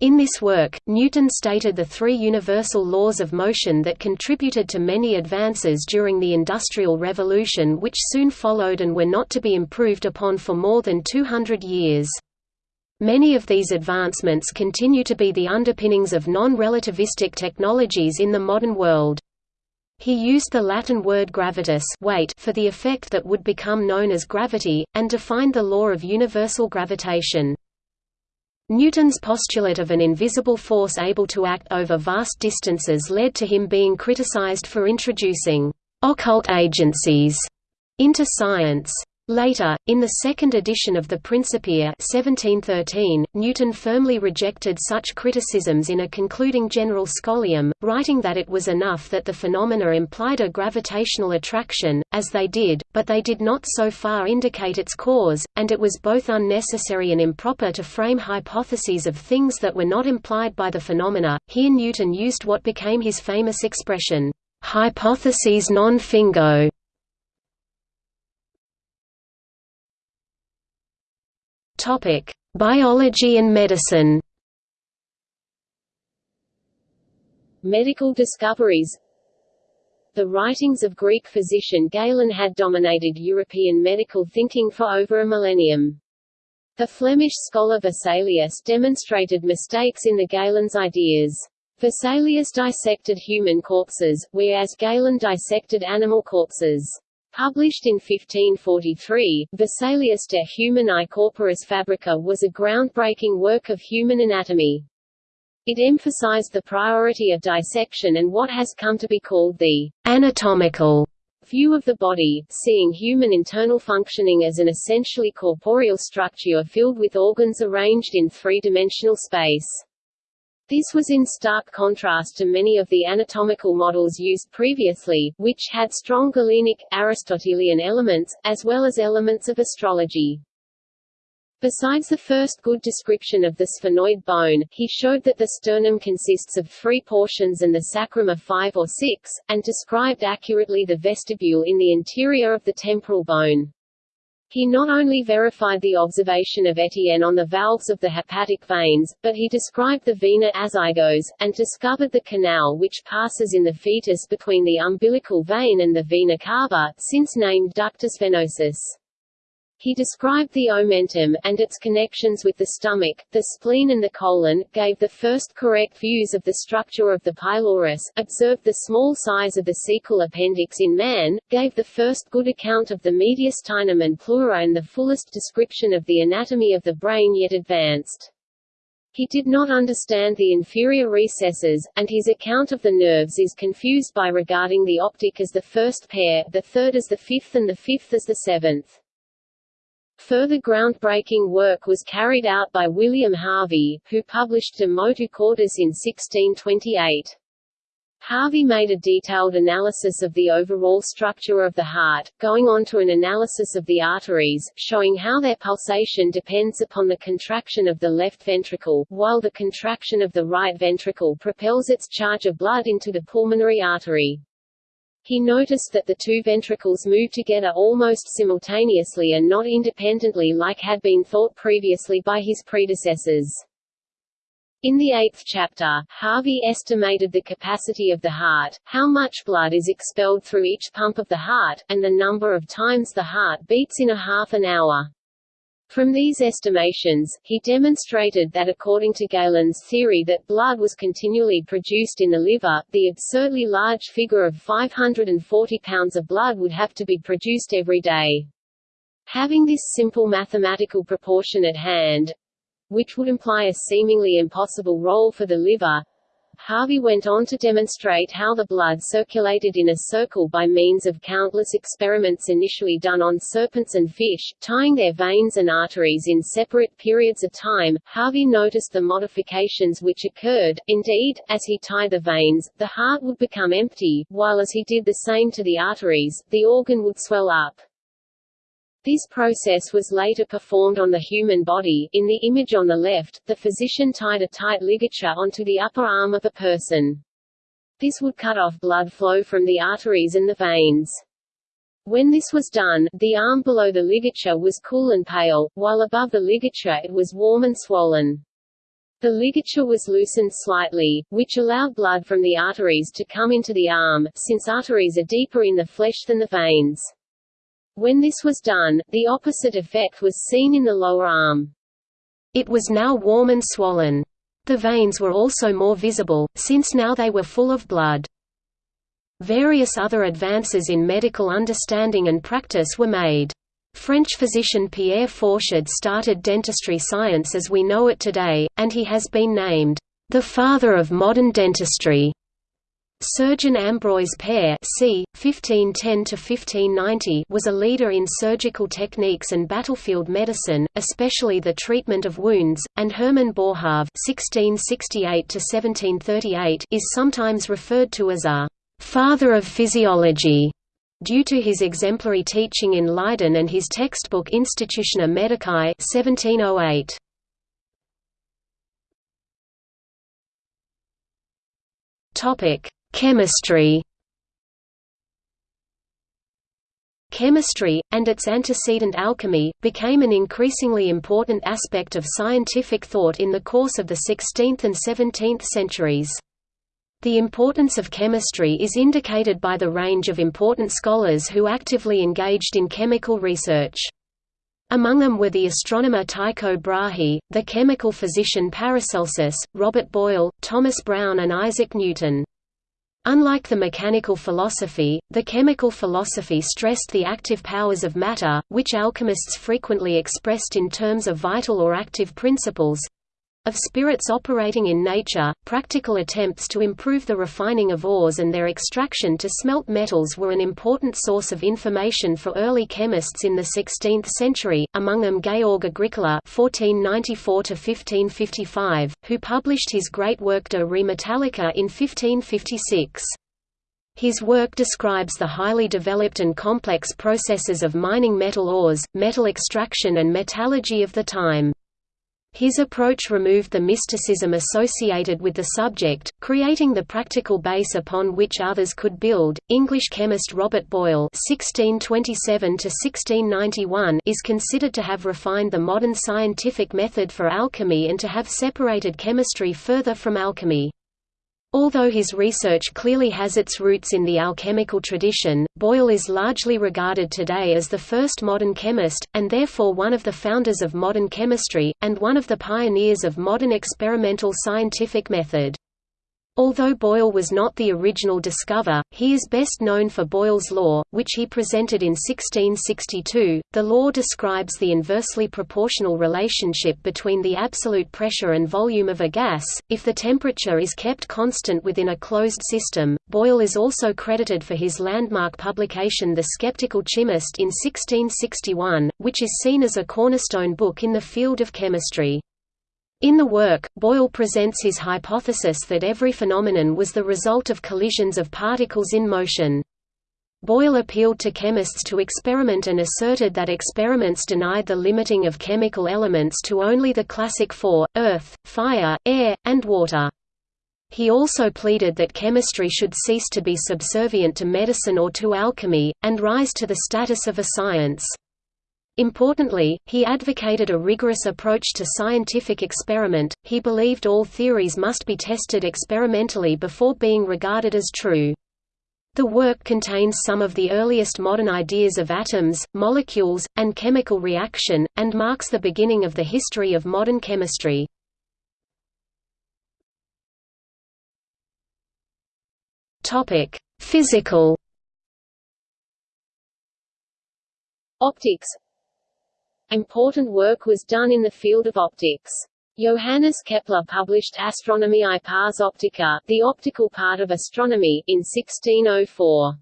S1: In this work, Newton stated the three universal laws of motion that contributed to many advances during the Industrial Revolution which soon followed and were not to be improved upon for more than 200 years. Many of these advancements continue to be the underpinnings of non-relativistic technologies in the modern world. He used the Latin word gravitas weight for the effect that would become known as gravity, and defined the law of universal gravitation. Newton's postulate of an invisible force able to act over vast distances led to him being criticized for introducing «occult agencies» into science. Later, in the second edition of the Principia 1713, Newton firmly rejected such criticisms in a concluding general scholium, writing that it was enough that the phenomena implied a gravitational attraction, as they did, but they did not so far indicate its cause, and it was both unnecessary and improper to frame hypotheses of things that were not implied by the phenomena. Here Newton used what became his famous expression,
S3: Hypotheses non fingo Biology and medicine
S1: Medical discoveries The writings of Greek physician Galen had dominated European medical thinking for over a millennium. The Flemish scholar Vesalius demonstrated mistakes in the Galen's ideas. Vesalius dissected human corpses, whereas Galen dissected animal corpses. Published in 1543, Vesalius de Humani Corporis Fabrica was a groundbreaking work of human anatomy. It emphasized the priority of dissection and what has come to be called the
S3: anatomical
S1: view of the body, seeing human internal functioning as an essentially corporeal structure filled with organs arranged in three-dimensional space. This was in stark contrast to many of the anatomical models used previously, which had strong Galenic, Aristotelian elements, as well as elements of astrology. Besides the first good description of the sphenoid bone, he showed that the sternum consists of three portions and the sacrum of five or six, and described accurately the vestibule in the interior of the temporal bone. He not only verified the observation of Etienne on the valves of the hepatic veins, but he described the vena azygos, and discovered the canal which passes in the fetus between the umbilical vein and the vena cava, since named ductus venosus. He described the omentum, and its connections with the stomach, the spleen and the colon, gave the first correct views of the structure of the pylorus, observed the small size of the cecal appendix in man, gave the first good account of the mediastinum and pleura and the fullest description of the anatomy of the brain yet advanced. He did not understand the inferior recesses, and his account of the nerves is confused by regarding the optic as the first pair, the third as the fifth and the fifth as the seventh. Further groundbreaking work was carried out by William Harvey, who published De Motu Cordis in 1628. Harvey made a detailed analysis of the overall structure of the heart, going on to an analysis of the arteries, showing how their pulsation depends upon the contraction of the left ventricle, while the contraction of the right ventricle propels its charge of blood into the pulmonary artery. He noticed that the two ventricles move together almost simultaneously and not independently like had been thought previously by his predecessors. In the eighth chapter, Harvey estimated the capacity of the heart, how much blood is expelled through each pump of the heart, and the number of times the heart beats in a half an hour. From these estimations, he demonstrated that according to Galen's theory that blood was continually produced in the liver, the absurdly large figure of 540 pounds of blood would have to be produced every day. Having this simple mathematical proportion at hand, which would imply a seemingly impossible role for the liver, Harvey went on to demonstrate how the blood circulated in a circle by means of countless experiments initially done on serpents and fish, tying their veins and arteries in separate periods of time. Harvey noticed the modifications which occurred. Indeed, as he tied the veins, the heart would become empty, while as he did the same to the arteries, the organ would swell up. This process was later performed on the human body. In the image on the left, the physician tied a tight ligature onto the upper arm of a person. This would cut off blood flow from the arteries and the veins. When this was done, the arm below the ligature was cool and pale, while above the ligature it was warm and swollen. The ligature was loosened slightly, which allowed blood from the arteries to come into the arm, since arteries are deeper in the flesh than the veins. When this was done, the opposite effect was seen in the lower arm.
S3: It was now warm and swollen. The veins were also more visible, since now they were full of blood. Various other advances in medical understanding and practice were made. French physician Pierre Fauchard started dentistry science as we know it today, and he has been named, "...the father of modern dentistry." Surgeon Ambroise Paré c. 1510 was a leader in surgical techniques and battlefield medicine, especially the treatment of wounds, and Hermann Boerhaave (1668–1738) is sometimes referred to as a «father of physiology» due to his exemplary teaching in Leiden and his textbook Institutia Medicae 1708. Topic: Chemistry
S1: Chemistry, and its antecedent alchemy, became an increasingly important aspect of scientific thought in the course of the 16th and 17th centuries. The importance of chemistry is indicated by the range of important scholars who actively engaged in chemical research. Among them were the astronomer Tycho Brahe, the chemical physician Paracelsus, Robert Boyle, Thomas Browne and Isaac Newton. Unlike the mechanical philosophy, the chemical philosophy stressed the active powers of matter, which alchemists frequently expressed in terms of vital or active principles of spirits operating in nature. Practical attempts to improve the refining of ores and their extraction to smelt metals were an important source of information for early chemists in the 16th century, among them Georg Agricola (1494–1555), who published his great work De Re Metallica in 1556. His work describes the highly developed and complex processes of mining metal ores, metal extraction and metallurgy of the time. His approach removed the mysticism associated with the subject, creating the practical base upon which others could build. English chemist Robert Boyle (1627–1691) is considered to have refined the modern scientific method for alchemy and to have separated chemistry further from alchemy. Although his research clearly has its roots in the alchemical tradition, Boyle is largely regarded today as the first modern chemist, and therefore one of the founders of modern chemistry, and one of the pioneers of modern experimental scientific method. Although Boyle was not the original discoverer, he is best known for Boyle's law, which he presented in 1662. The law describes the inversely proportional relationship between the absolute pressure and volume of a gas, if the temperature is kept constant within a closed system. Boyle is also credited for his landmark publication The Skeptical Chymist in 1661, which is seen as a cornerstone book in the field of chemistry. In the work, Boyle presents his hypothesis that every phenomenon was the result of collisions of particles in motion. Boyle appealed to chemists to experiment and asserted that experiments denied the limiting of chemical elements to only the classic four, earth, fire, air, and water. He also pleaded that chemistry should cease to be subservient to medicine or to alchemy, and rise to the status of a science. Importantly, he advocated a rigorous approach to scientific experiment, he believed all theories must be tested experimentally before being regarded as true. The work contains some of the earliest modern ideas of atoms, molecules, and chemical reaction, and marks the beginning of the history of modern chemistry. Physical
S4: Optics Important work was done in the field of optics. Johannes Kepler published Astronomiae Pars Optica, the optical part of astronomy, in 1604.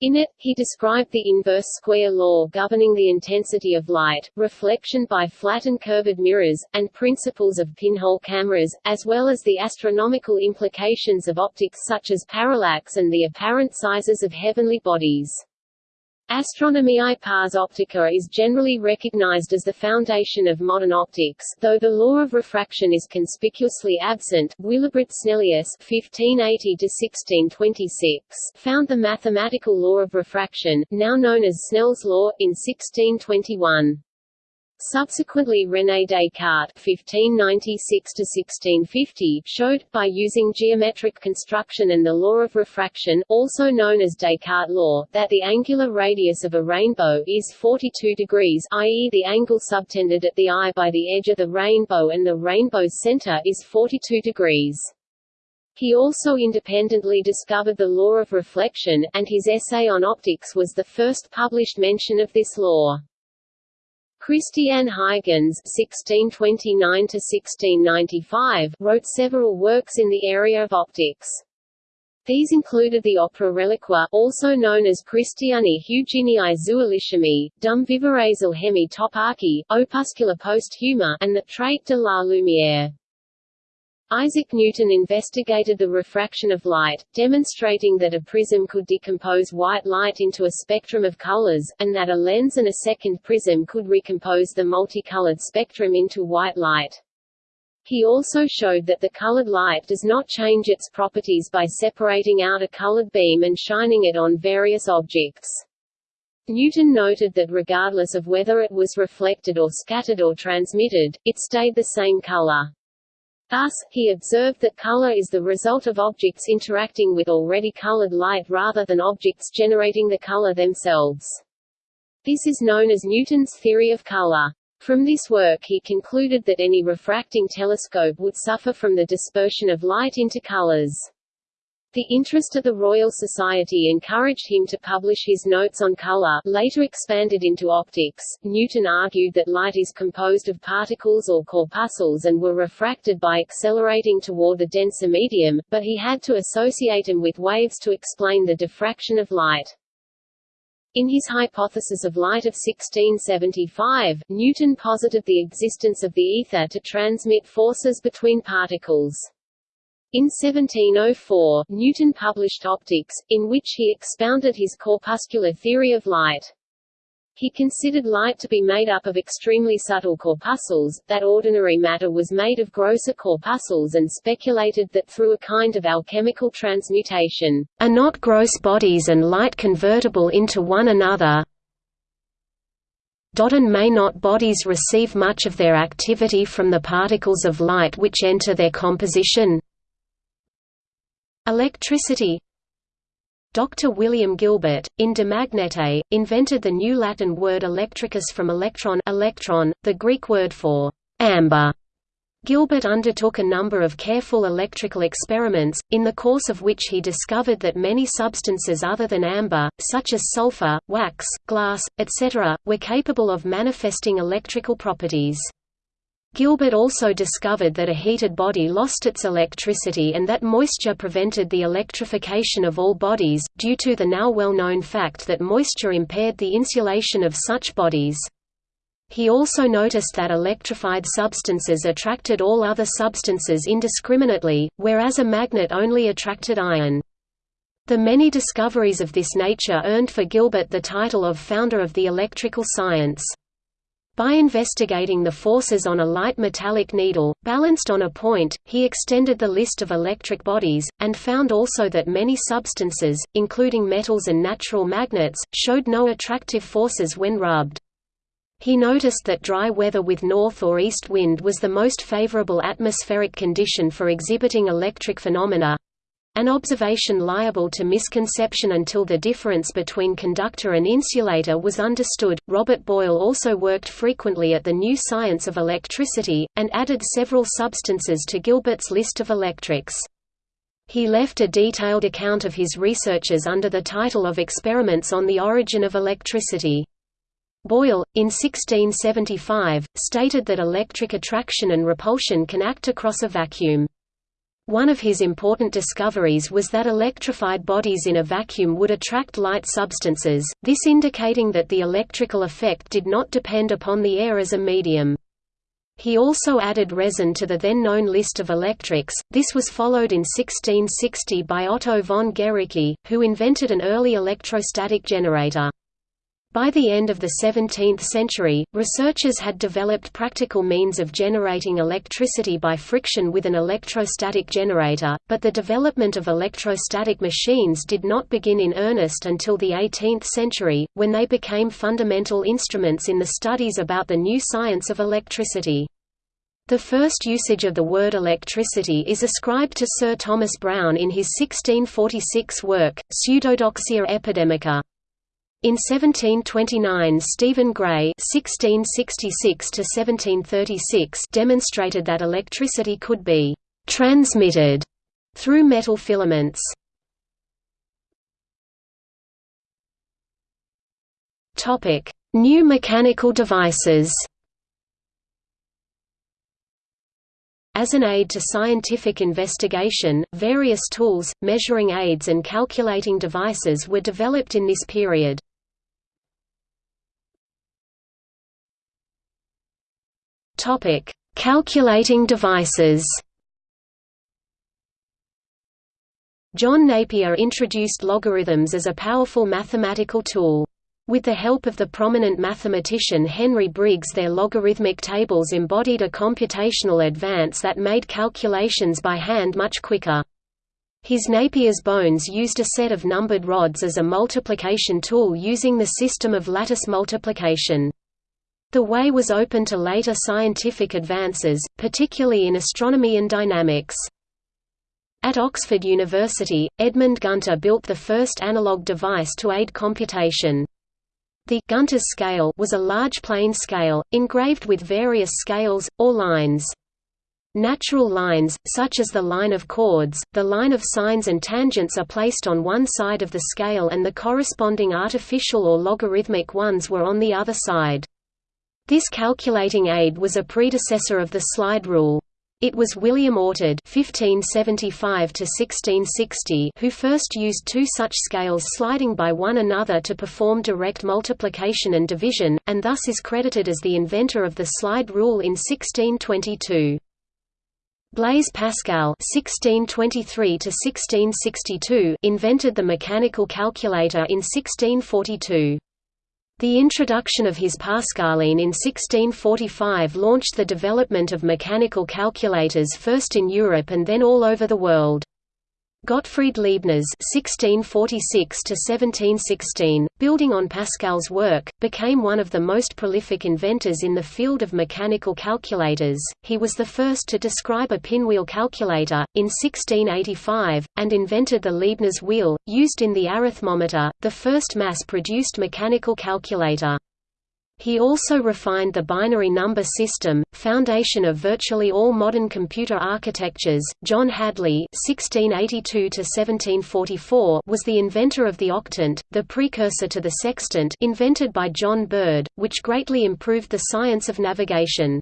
S4: In it, he described the inverse square law governing the intensity of light, reflection by flat and curved mirrors, and principles of pinhole cameras, as well as the astronomical implications of optics such as parallax and the apparent sizes of heavenly bodies. Astronomiae pars optica is generally recognized as the foundation of modern optics, though the law of refraction is conspicuously absent. Willibrord Snellius (1580–1626) found the mathematical law of refraction, now known as Snell's law, in 1621. Subsequently René Descartes (1596–1650) showed, by using geometric construction and the law of refraction, also known as Descartes' law, that the angular radius of a rainbow is 42 degrees, i.e., the angle subtended at the eye by the edge of the rainbow and the rainbow's center is 42 degrees. He also independently discovered the law of reflection, and his essay on optics was the first published mention of this law. Christian Huygens (1629–1695) wrote several works in the area of optics. These included the opera Reliqua, also known as Christiani Hugenii Zuilichemii, Dum Vivares Hemi Toparchi, Opuscula Posthuma, and the Traité de la Lumière. Isaac Newton investigated the refraction of light, demonstrating that a prism could decompose white light into a spectrum of colors, and that a lens and a second prism could recompose the multicolored spectrum into white light. He also showed that the colored light does not change its properties by separating out a colored beam and shining it on various objects. Newton noted that regardless of whether it was reflected or scattered or transmitted, it stayed the same color. Thus, he observed that color is the result of objects interacting with already colored light rather than objects generating the color themselves. This is known as Newton's theory of color. From this work he concluded that any refracting telescope would suffer from the dispersion of light into colors. The interest of the Royal Society encouraged him to publish his notes on color, later expanded into optics. Newton argued that light is composed of particles or corpuscles and were refracted by accelerating toward the denser medium, but he had to associate them with waves to explain the diffraction of light. In his hypothesis of light of 1675, Newton posited the existence of the ether to transmit forces between particles. In 1704, Newton published Opticks, in which he expounded his corpuscular theory of light. He considered light to be made up of extremely subtle corpuscles, that ordinary matter was made of grosser corpuscles and speculated that through a kind of alchemical transmutation,
S1: are not gross bodies and light convertible into one another, and may not bodies receive much of their activity from the particles of light which enter their composition? Electricity Dr. William Gilbert, in De Magnete, invented the new Latin word electricus from electron, electron the Greek word for amber. Gilbert undertook a number of careful electrical experiments, in the course of which he discovered that many substances other than amber, such as sulfur, wax, glass, etc., were capable of manifesting electrical properties. Gilbert also discovered that a heated body lost its electricity and that moisture prevented the electrification of all bodies, due to the now well-known fact that moisture impaired the insulation of such bodies. He also noticed that electrified substances attracted all other substances indiscriminately, whereas a magnet only attracted iron. The many discoveries of this nature earned for Gilbert the title of founder of the electrical science. By investigating the forces on a light metallic needle, balanced on a point, he extended the list of electric bodies, and found also that many substances, including metals and natural magnets, showed no attractive forces when rubbed. He noticed that dry weather with north or east wind was the most favorable atmospheric condition for exhibiting electric phenomena, an observation liable to misconception until the difference between conductor and insulator was understood. Robert Boyle also worked frequently at the new science of electricity, and added several substances to Gilbert's list of electrics. He left a detailed account of his researches under the title of Experiments on the Origin of Electricity. Boyle, in 1675, stated that electric attraction and repulsion can act across a vacuum. One of his important discoveries was that electrified bodies in a vacuum would attract light substances, this indicating that the electrical effect did not depend upon the air as a medium. He also added resin to the then known list of electrics. This was followed in 1660 by Otto von Guericke, who invented an early electrostatic generator. By the end of the 17th century, researchers had developed practical means of generating electricity by friction with an electrostatic generator, but the development of electrostatic machines did not begin in earnest until the 18th century, when they became fundamental instruments in the studies about the new science of electricity. The first usage of the word electricity is ascribed to Sir Thomas Browne in his 1646 work, Pseudodoxia Epidemica. In 1729 Stephen Gray (1666–1736) demonstrated that electricity could be transmitted through metal filaments. New mechanical devices. As an aid to scientific investigation, various tools, measuring aids and calculating devices were developed in this period. Topic: Calculating devices. John Napier introduced logarithms as a powerful mathematical tool. With the help of the prominent mathematician Henry Briggs their logarithmic tables embodied a computational advance that made calculations by hand much quicker. His Napier's bones used a set of numbered rods as a multiplication tool using the system of lattice multiplication. The way was open to later scientific advances, particularly in astronomy and dynamics. At Oxford University, Edmund Gunter built the first analog device to aid computation. The Gunter's scale was a large plane scale, engraved with various scales, or lines. Natural lines, such as the line of chords, the line of sines and tangents are placed on one side of the scale and the corresponding artificial or logarithmic ones were on the other side. This calculating aid was a predecessor of the slide rule. It was William Oughtred (1575–1660) who first used two such scales sliding by one another to perform direct multiplication and division, and thus is credited as the inventor of the slide rule in 1622. Blaise Pascal (1623–1662) invented the mechanical calculator in 1642. The introduction of his Pascaline in 1645 launched the development of mechanical calculators first in Europe and then all over the world. Gottfried Leibniz (1646–1716), building on Pascal's work, became one of the most prolific inventors in the field of mechanical calculators. He was the first to describe a pinwheel calculator in 1685 and invented the Leibniz wheel, used in the arithmometer, the first mass-produced mechanical calculator. He also refined the binary number system, foundation of virtually all modern computer architectures. John Hadley (1682–1744) was the inventor of the octant, the precursor to the sextant, invented by John Bird, which greatly improved the science of navigation.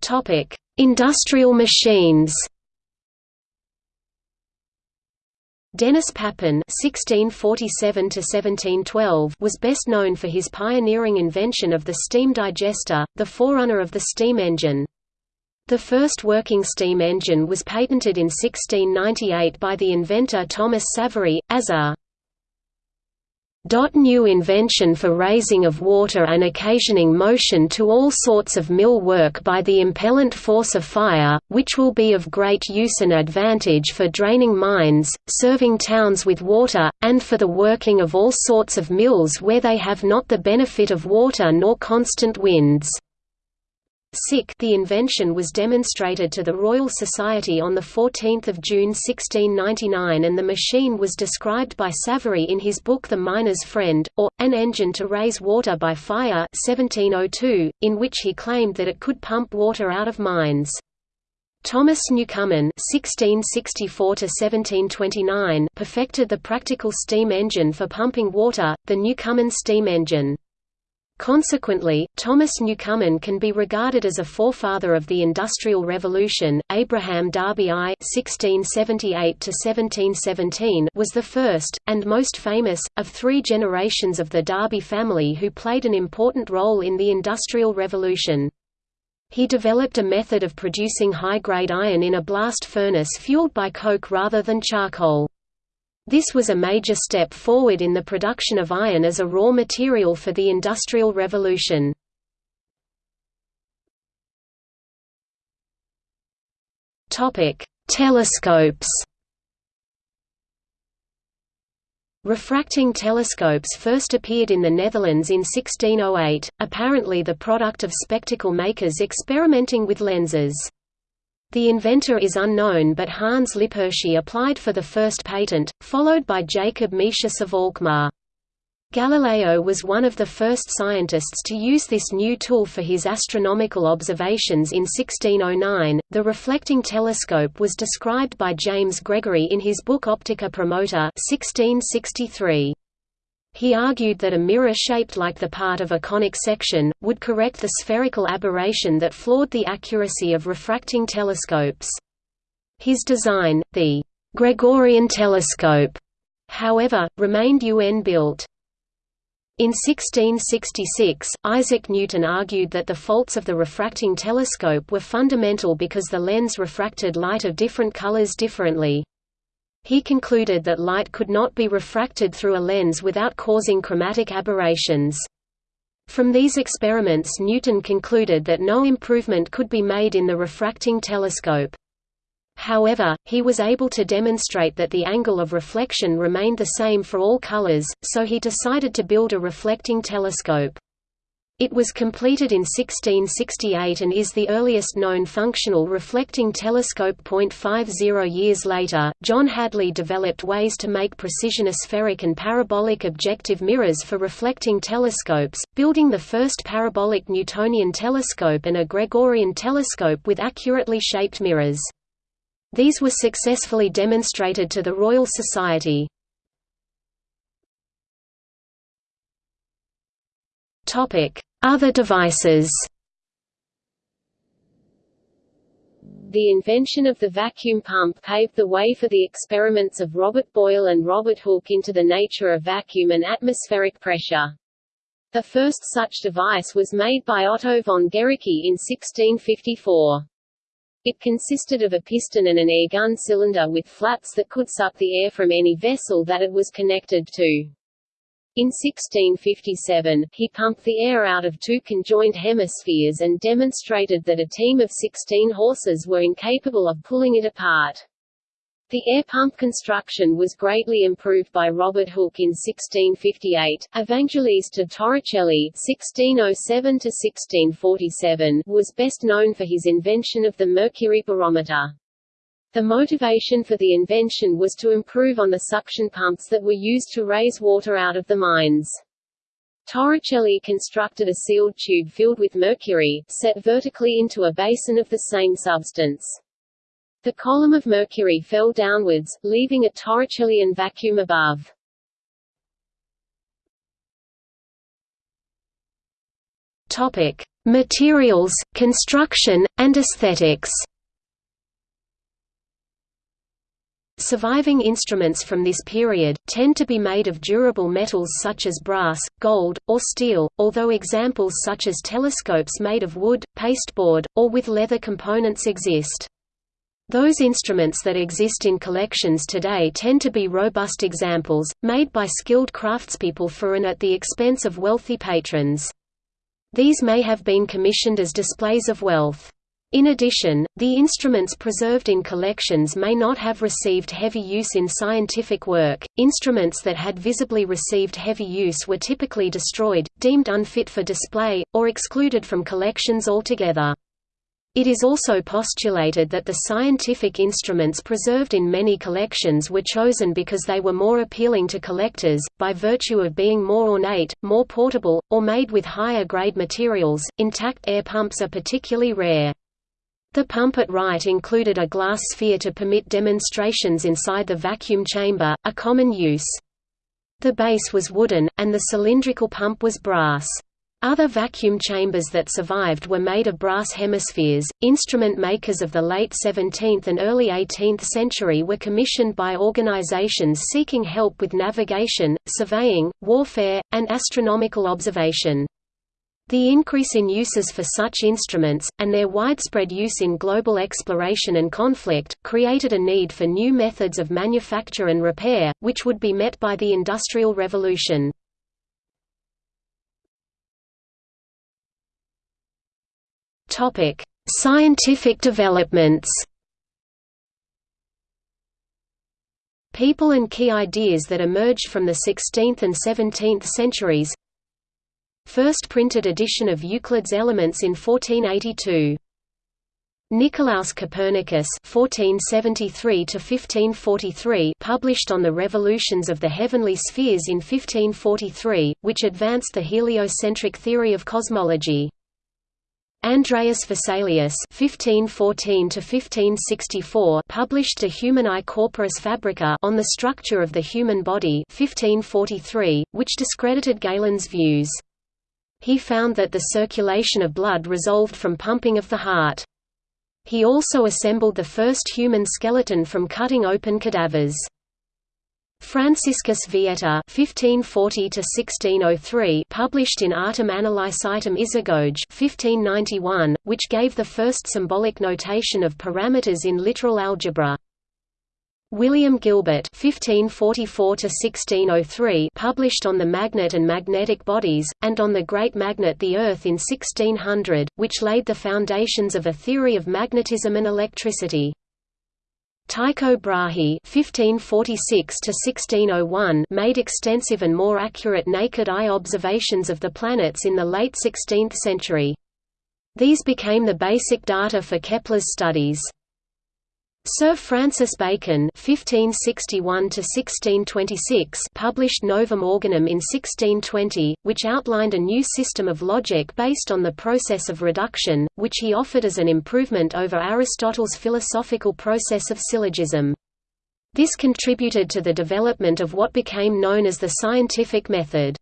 S1: Topic: Industrial machines. Denis Papin (1647–1712) was best known for his pioneering invention of the steam digester, the forerunner of the steam engine. The first working steam engine was patented in 1698 by the inventor Thomas Savery, as a New invention for raising of water and occasioning motion to all sorts of mill work by the impellent force of fire, which will be of great use and advantage for draining mines, serving towns with water, and for the working of all sorts of mills where they have not the benefit of water nor constant winds. The invention was demonstrated to the Royal Society on 14 June 1699 and the machine was described by Savery in his book The Miner's Friend, or, An Engine to Raise Water by Fire 1702, in which he claimed that it could pump water out of mines. Thomas Newcomen (1664–1729) perfected the practical steam engine for pumping water, the Newcomen steam engine. Consequently, Thomas Newcomen can be regarded as a forefather of the Industrial Revolution. Abraham Darby I (1678–1717) was the first and most famous of three generations of the Darby family who played an important role in the Industrial Revolution. He developed a method of producing high-grade iron in a blast furnace fueled by coke rather than charcoal. This was a major step forward in the production of iron as a raw material for the Industrial Revolution. Telescopes Refracting telescopes first appeared in the Netherlands in 1608, apparently the product of spectacle makers experimenting with lenses. The inventor is unknown but Hans Lippershey applied for the first patent, followed by Jacob Metius of Alkmaar. Galileo was one of the first scientists to use this new tool for his astronomical observations in 1609. The reflecting telescope was described by James Gregory in his book Optica Promota 1663. He argued that a mirror shaped like the part of a conic section, would correct the spherical aberration that flawed the accuracy of refracting telescopes. His design, the Gregorian telescope, however, remained UN-built. In 1666, Isaac Newton argued that the faults of the refracting telescope were fundamental because the lens refracted light of different colors differently. He concluded that light could not be refracted through a lens without causing chromatic aberrations. From these experiments Newton concluded that no improvement could be made in the refracting telescope. However, he was able to demonstrate that the angle of reflection remained the same for all colors, so he decided to build a reflecting telescope. It was completed in 1668 and is the earliest known functional reflecting telescope. 50 years later, John Hadley developed ways to make precision aspheric and parabolic objective mirrors for reflecting telescopes, building the first parabolic Newtonian telescope and a Gregorian telescope with accurately shaped mirrors. These were successfully demonstrated to the Royal Society. Other devices
S4: The invention of the vacuum pump paved the way for the experiments of Robert Boyle and Robert Hooke into the nature of vacuum and atmospheric pressure. The first such device was made by Otto von Guericke in 1654. It consisted of a piston and an air gun cylinder with flaps that could suck the air from any vessel that it was connected to. In 1657, he pumped the air out of two conjoined hemispheres and demonstrated that a team of 16 horses were incapable of pulling it apart. The air pump construction was greatly improved by Robert Hooke in 1658. Evangelista Torricelli (1607–1647) was best known for his invention of the mercury barometer. The motivation for the invention was to improve on the suction pumps that were used to raise water out of the mines. Torricelli constructed a sealed tube filled with mercury, set vertically into a basin of the same substance. The column of mercury fell downwards, leaving a Torricellian vacuum above.
S1: Topic: Materials, construction, and aesthetics. Surviving instruments from this period, tend to be made of durable metals such as brass, gold, or steel, although examples such as telescopes made of wood, pasteboard, or with leather components exist. Those instruments that exist in collections today tend to be robust examples, made by skilled craftspeople for and at the expense of wealthy patrons. These may have been commissioned as displays of wealth. In addition, the instruments preserved in collections may not have received heavy use in scientific work. Instruments that had visibly received heavy use were typically destroyed, deemed unfit for display, or excluded from collections altogether. It is also postulated that the scientific instruments preserved in many collections were chosen because they were more appealing to collectors, by virtue of being more ornate, more portable, or made with higher grade materials. Intact air pumps are particularly rare. The pump at right included a glass sphere to permit demonstrations inside the vacuum chamber, a common use. The base was wooden, and the cylindrical pump was brass. Other vacuum chambers that survived were made of brass hemispheres. Instrument makers of the late 17th and early 18th century were commissioned by organizations seeking help with navigation, surveying, warfare, and astronomical observation. The increase in uses for such instruments, and their widespread use in global exploration and conflict, created a need for new methods of manufacture and repair, which would be met by the Industrial Revolution. Scientific developments. People and key ideas that emerged from the 16th and 17th centuries. First printed edition of Euclid's Elements in 1482. Nicolaus Copernicus (1473–1543) published on the revolutions of the heavenly spheres in 1543, which advanced the heliocentric theory of cosmology. Andreas Vesalius (1514–1564) published De Humani Corporis Fabrica on the structure of the human body (1543), which discredited Galen's views. He found that the circulation of blood resolved from pumping of the heart. He also assembled the first human skeleton from cutting open cadavers. Franciscus Vieta (1540–1603) published in Artem Analysitum Isagoge (1591), which gave the first symbolic notation of parameters in literal algebra. William Gilbert (1544–1603) published on the magnet and magnetic bodies, and on the great magnet the Earth in 1600, which laid the foundations of a theory of magnetism and electricity. Tycho Brahe (1546–1601) made extensive and more accurate naked-eye observations of the planets in the late 16th century. These became the basic data for Kepler's studies. Sir Francis Bacon (1561–1626) published Novum Organum in 1620, which outlined a new system of logic based on the process of reduction, which he offered as an improvement over Aristotle's philosophical process of syllogism. This contributed to the development of what became known as the scientific method.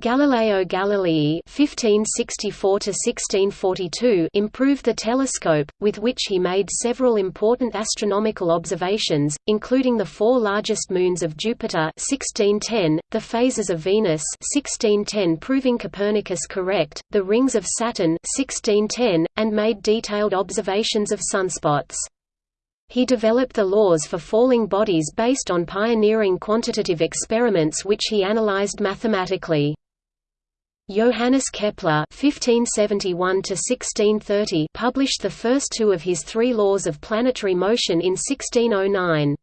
S1: Galileo Galilei (1564–1642) improved the telescope, with which he made several important astronomical observations, including the four largest moons of Jupiter (1610), the phases of Venus (1610), proving Copernicus correct, the rings of Saturn (1610), and made detailed observations of sunspots. He developed the laws for falling bodies based on pioneering quantitative experiments which he analyzed mathematically. Johannes Kepler (1571–1630) published the first two of his three laws of planetary motion in 1609.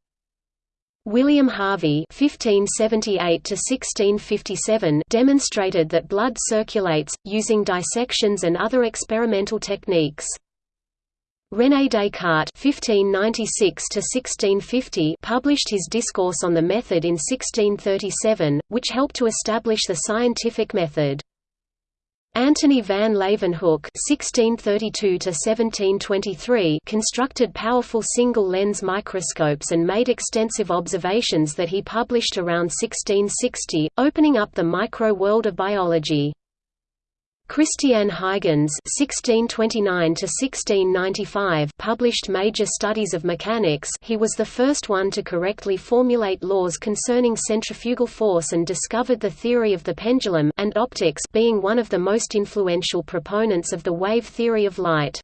S1: William Harvey (1578–1657) demonstrated that blood circulates using dissections and other experimental techniques. René Descartes (1596–1650) published his Discourse on the Method in 1637, which helped to establish the scientific method. Antony van Leeuwenhoek (1632–1723) constructed powerful single-lens microscopes and made extensive observations that he published around 1660, opening up the micro-world of biology. Christiaan Huygens (1629–1695) published major studies of mechanics. He was the first one to correctly formulate laws concerning centrifugal force and discovered the theory of the pendulum and optics, being one of the most influential proponents of the wave theory of light.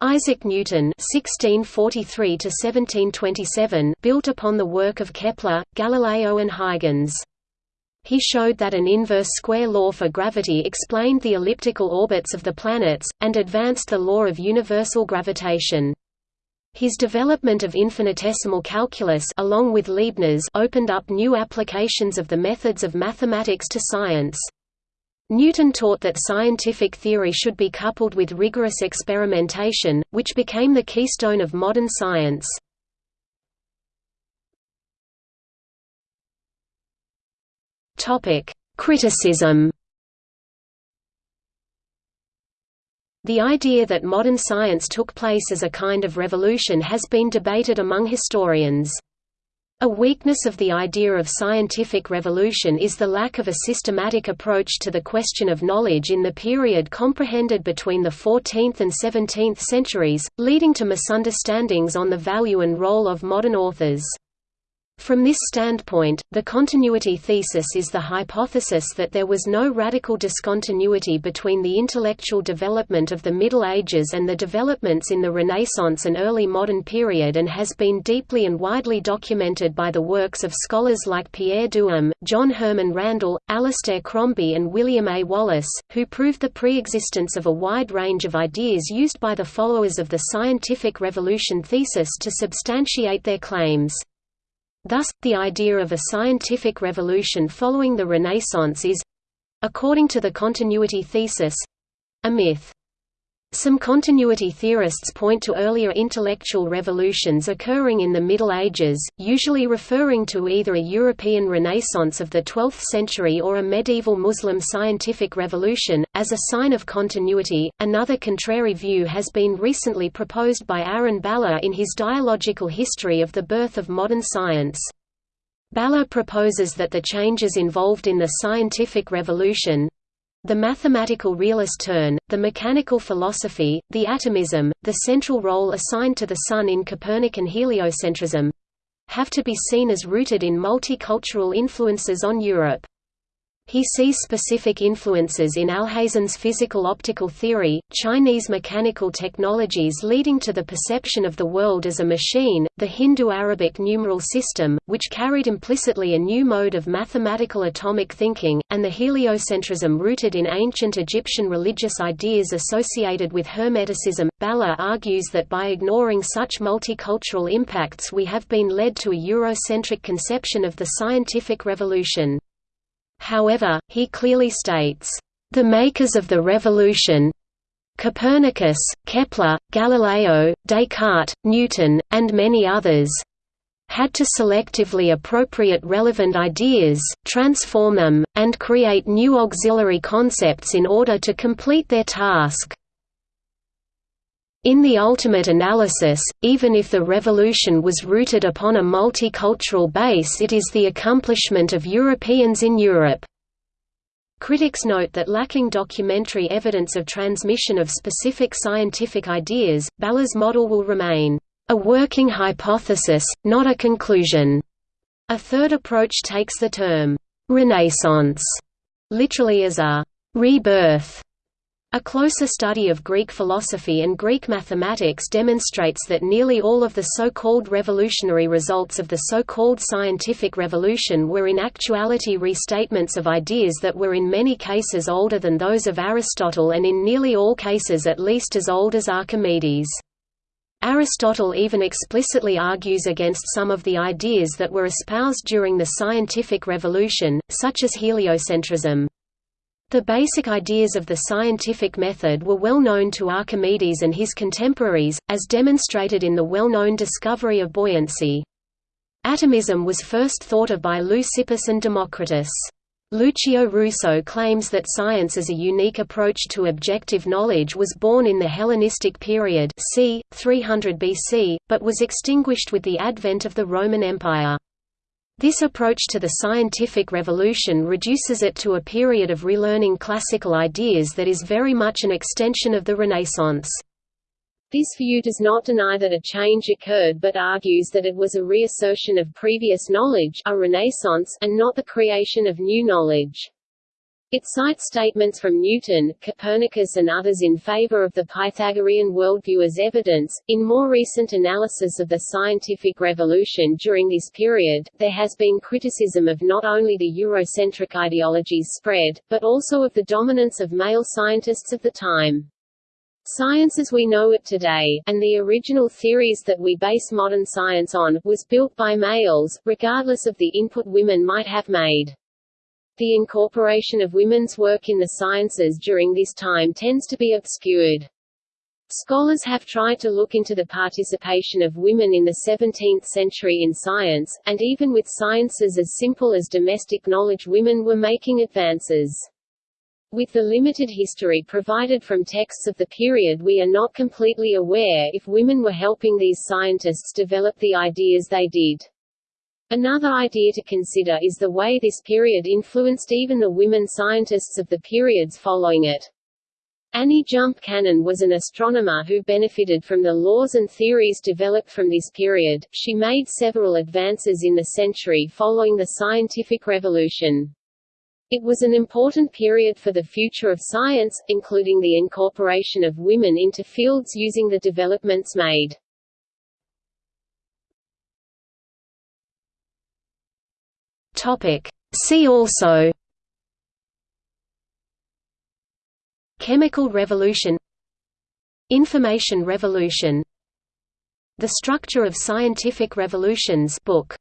S1: Isaac Newton (1643–1727) built upon the work of Kepler, Galileo, and Huygens he showed that an inverse square law for gravity explained the elliptical orbits of the planets, and advanced the law of universal gravitation. His development of infinitesimal calculus along with Leibniz opened up new applications of the methods of mathematics to science. Newton taught that scientific theory should be coupled with rigorous experimentation, which became the keystone of modern science. Topic: Criticism. The idea that modern science took place as a kind of revolution has been debated among historians. A weakness of the idea of scientific revolution is the lack of a systematic approach to the question of knowledge in the period comprehended between the 14th and 17th centuries, leading to misunderstandings on the value and role of modern authors. From this standpoint, the continuity thesis is the hypothesis that there was no radical discontinuity between the intellectual development of the Middle Ages and the developments in the Renaissance and early modern period and has been deeply and widely documented by the works of scholars like Pierre Duhem, John Herman Randall, Alistair Crombie and William A. Wallace, who proved the pre-existence of a wide range of ideas used by the followers of the scientific revolution thesis to substantiate their claims. Thus, the idea of a scientific revolution following the Renaissance is—according to the continuity thesis—a myth. Some continuity theorists point to earlier intellectual revolutions occurring in the Middle Ages, usually referring to either a European Renaissance of the 12th century or a medieval Muslim scientific revolution, as a sign of continuity. Another contrary view has been recently proposed by Arun Bala in his dialogical history of the birth of modern science. Bala proposes that the changes involved in the scientific revolution, the mathematical realist turn, the mechanical philosophy, the atomism, the central role assigned to the Sun in Copernican heliocentrism have to be seen as rooted in multicultural influences on Europe. He sees specific influences in Alhazen's physical-optical theory, Chinese mechanical technologies leading to the perception of the world as a machine, the Hindu-Arabic numeral system, which carried implicitly a new mode of mathematical atomic thinking, and the heliocentrism rooted in ancient Egyptian religious ideas associated with Hermeticism. Bala argues that by ignoring such multicultural impacts we have been led to a Eurocentric conception of the scientific revolution. However, he clearly states, "...the makers of the revolution Copernicus, Kepler, Galileo, Descartes, Newton, and many others had to selectively appropriate relevant ideas, transform them, and create new auxiliary concepts in order to complete their task. In the ultimate analysis, even if the revolution was rooted upon a multicultural base it is the accomplishment of Europeans in Europe. Critics note that lacking documentary evidence of transmission of specific scientific ideas, Bala's model will remain a working hypothesis, not a conclusion. A third approach takes the term Renaissance literally as a rebirth a closer study of Greek philosophy and Greek mathematics demonstrates that nearly all of the so-called revolutionary results of the so-called scientific revolution were in actuality restatements of ideas that were in many cases older than those of Aristotle and in nearly all cases at least as old as Archimedes. Aristotle even explicitly argues against some of the ideas that were espoused during the scientific revolution, such as heliocentrism. The basic ideas of the scientific method were well known to Archimedes and his contemporaries, as demonstrated in the well-known discovery of buoyancy. Atomism was first thought of by Leucippus and Democritus. Lucio Russo claims that science as a unique approach to objective knowledge was born in the Hellenistic period c. 300 BC, but was extinguished with the advent of the Roman Empire. This approach to the scientific revolution reduces it to a period of relearning classical ideas that is very much an extension of the Renaissance.
S4: This view does not deny that a change occurred but argues that it was a reassertion of previous knowledge a renaissance and not the creation of new knowledge. It cites statements from Newton, Copernicus and others in favor of the Pythagorean worldview as evidence. In more recent analysis of the scientific revolution during this period, there has been criticism of not only the Eurocentric ideology's spread, but also of the dominance of male scientists of the time. Science as we know it today, and the original theories that we base modern science on, was built by males, regardless of the input women might have made. The incorporation of women's work in the sciences during this time tends to be obscured. Scholars have tried to look into the participation of women in the 17th century in science, and even with sciences as simple as domestic knowledge women were making advances. With the limited history provided from texts of the period we are not completely aware if women were helping these scientists develop the ideas they did. Another idea to consider is the way this period influenced even the women scientists of the periods following it. Annie Jump Cannon was an astronomer who benefited from the laws and theories developed from this period. She made several advances in the century following the scientific revolution. It was an important period for the future of science, including the incorporation of women into fields using the developments made.
S1: Topic. See also Chemical revolution Information revolution The Structure of Scientific Revolutions book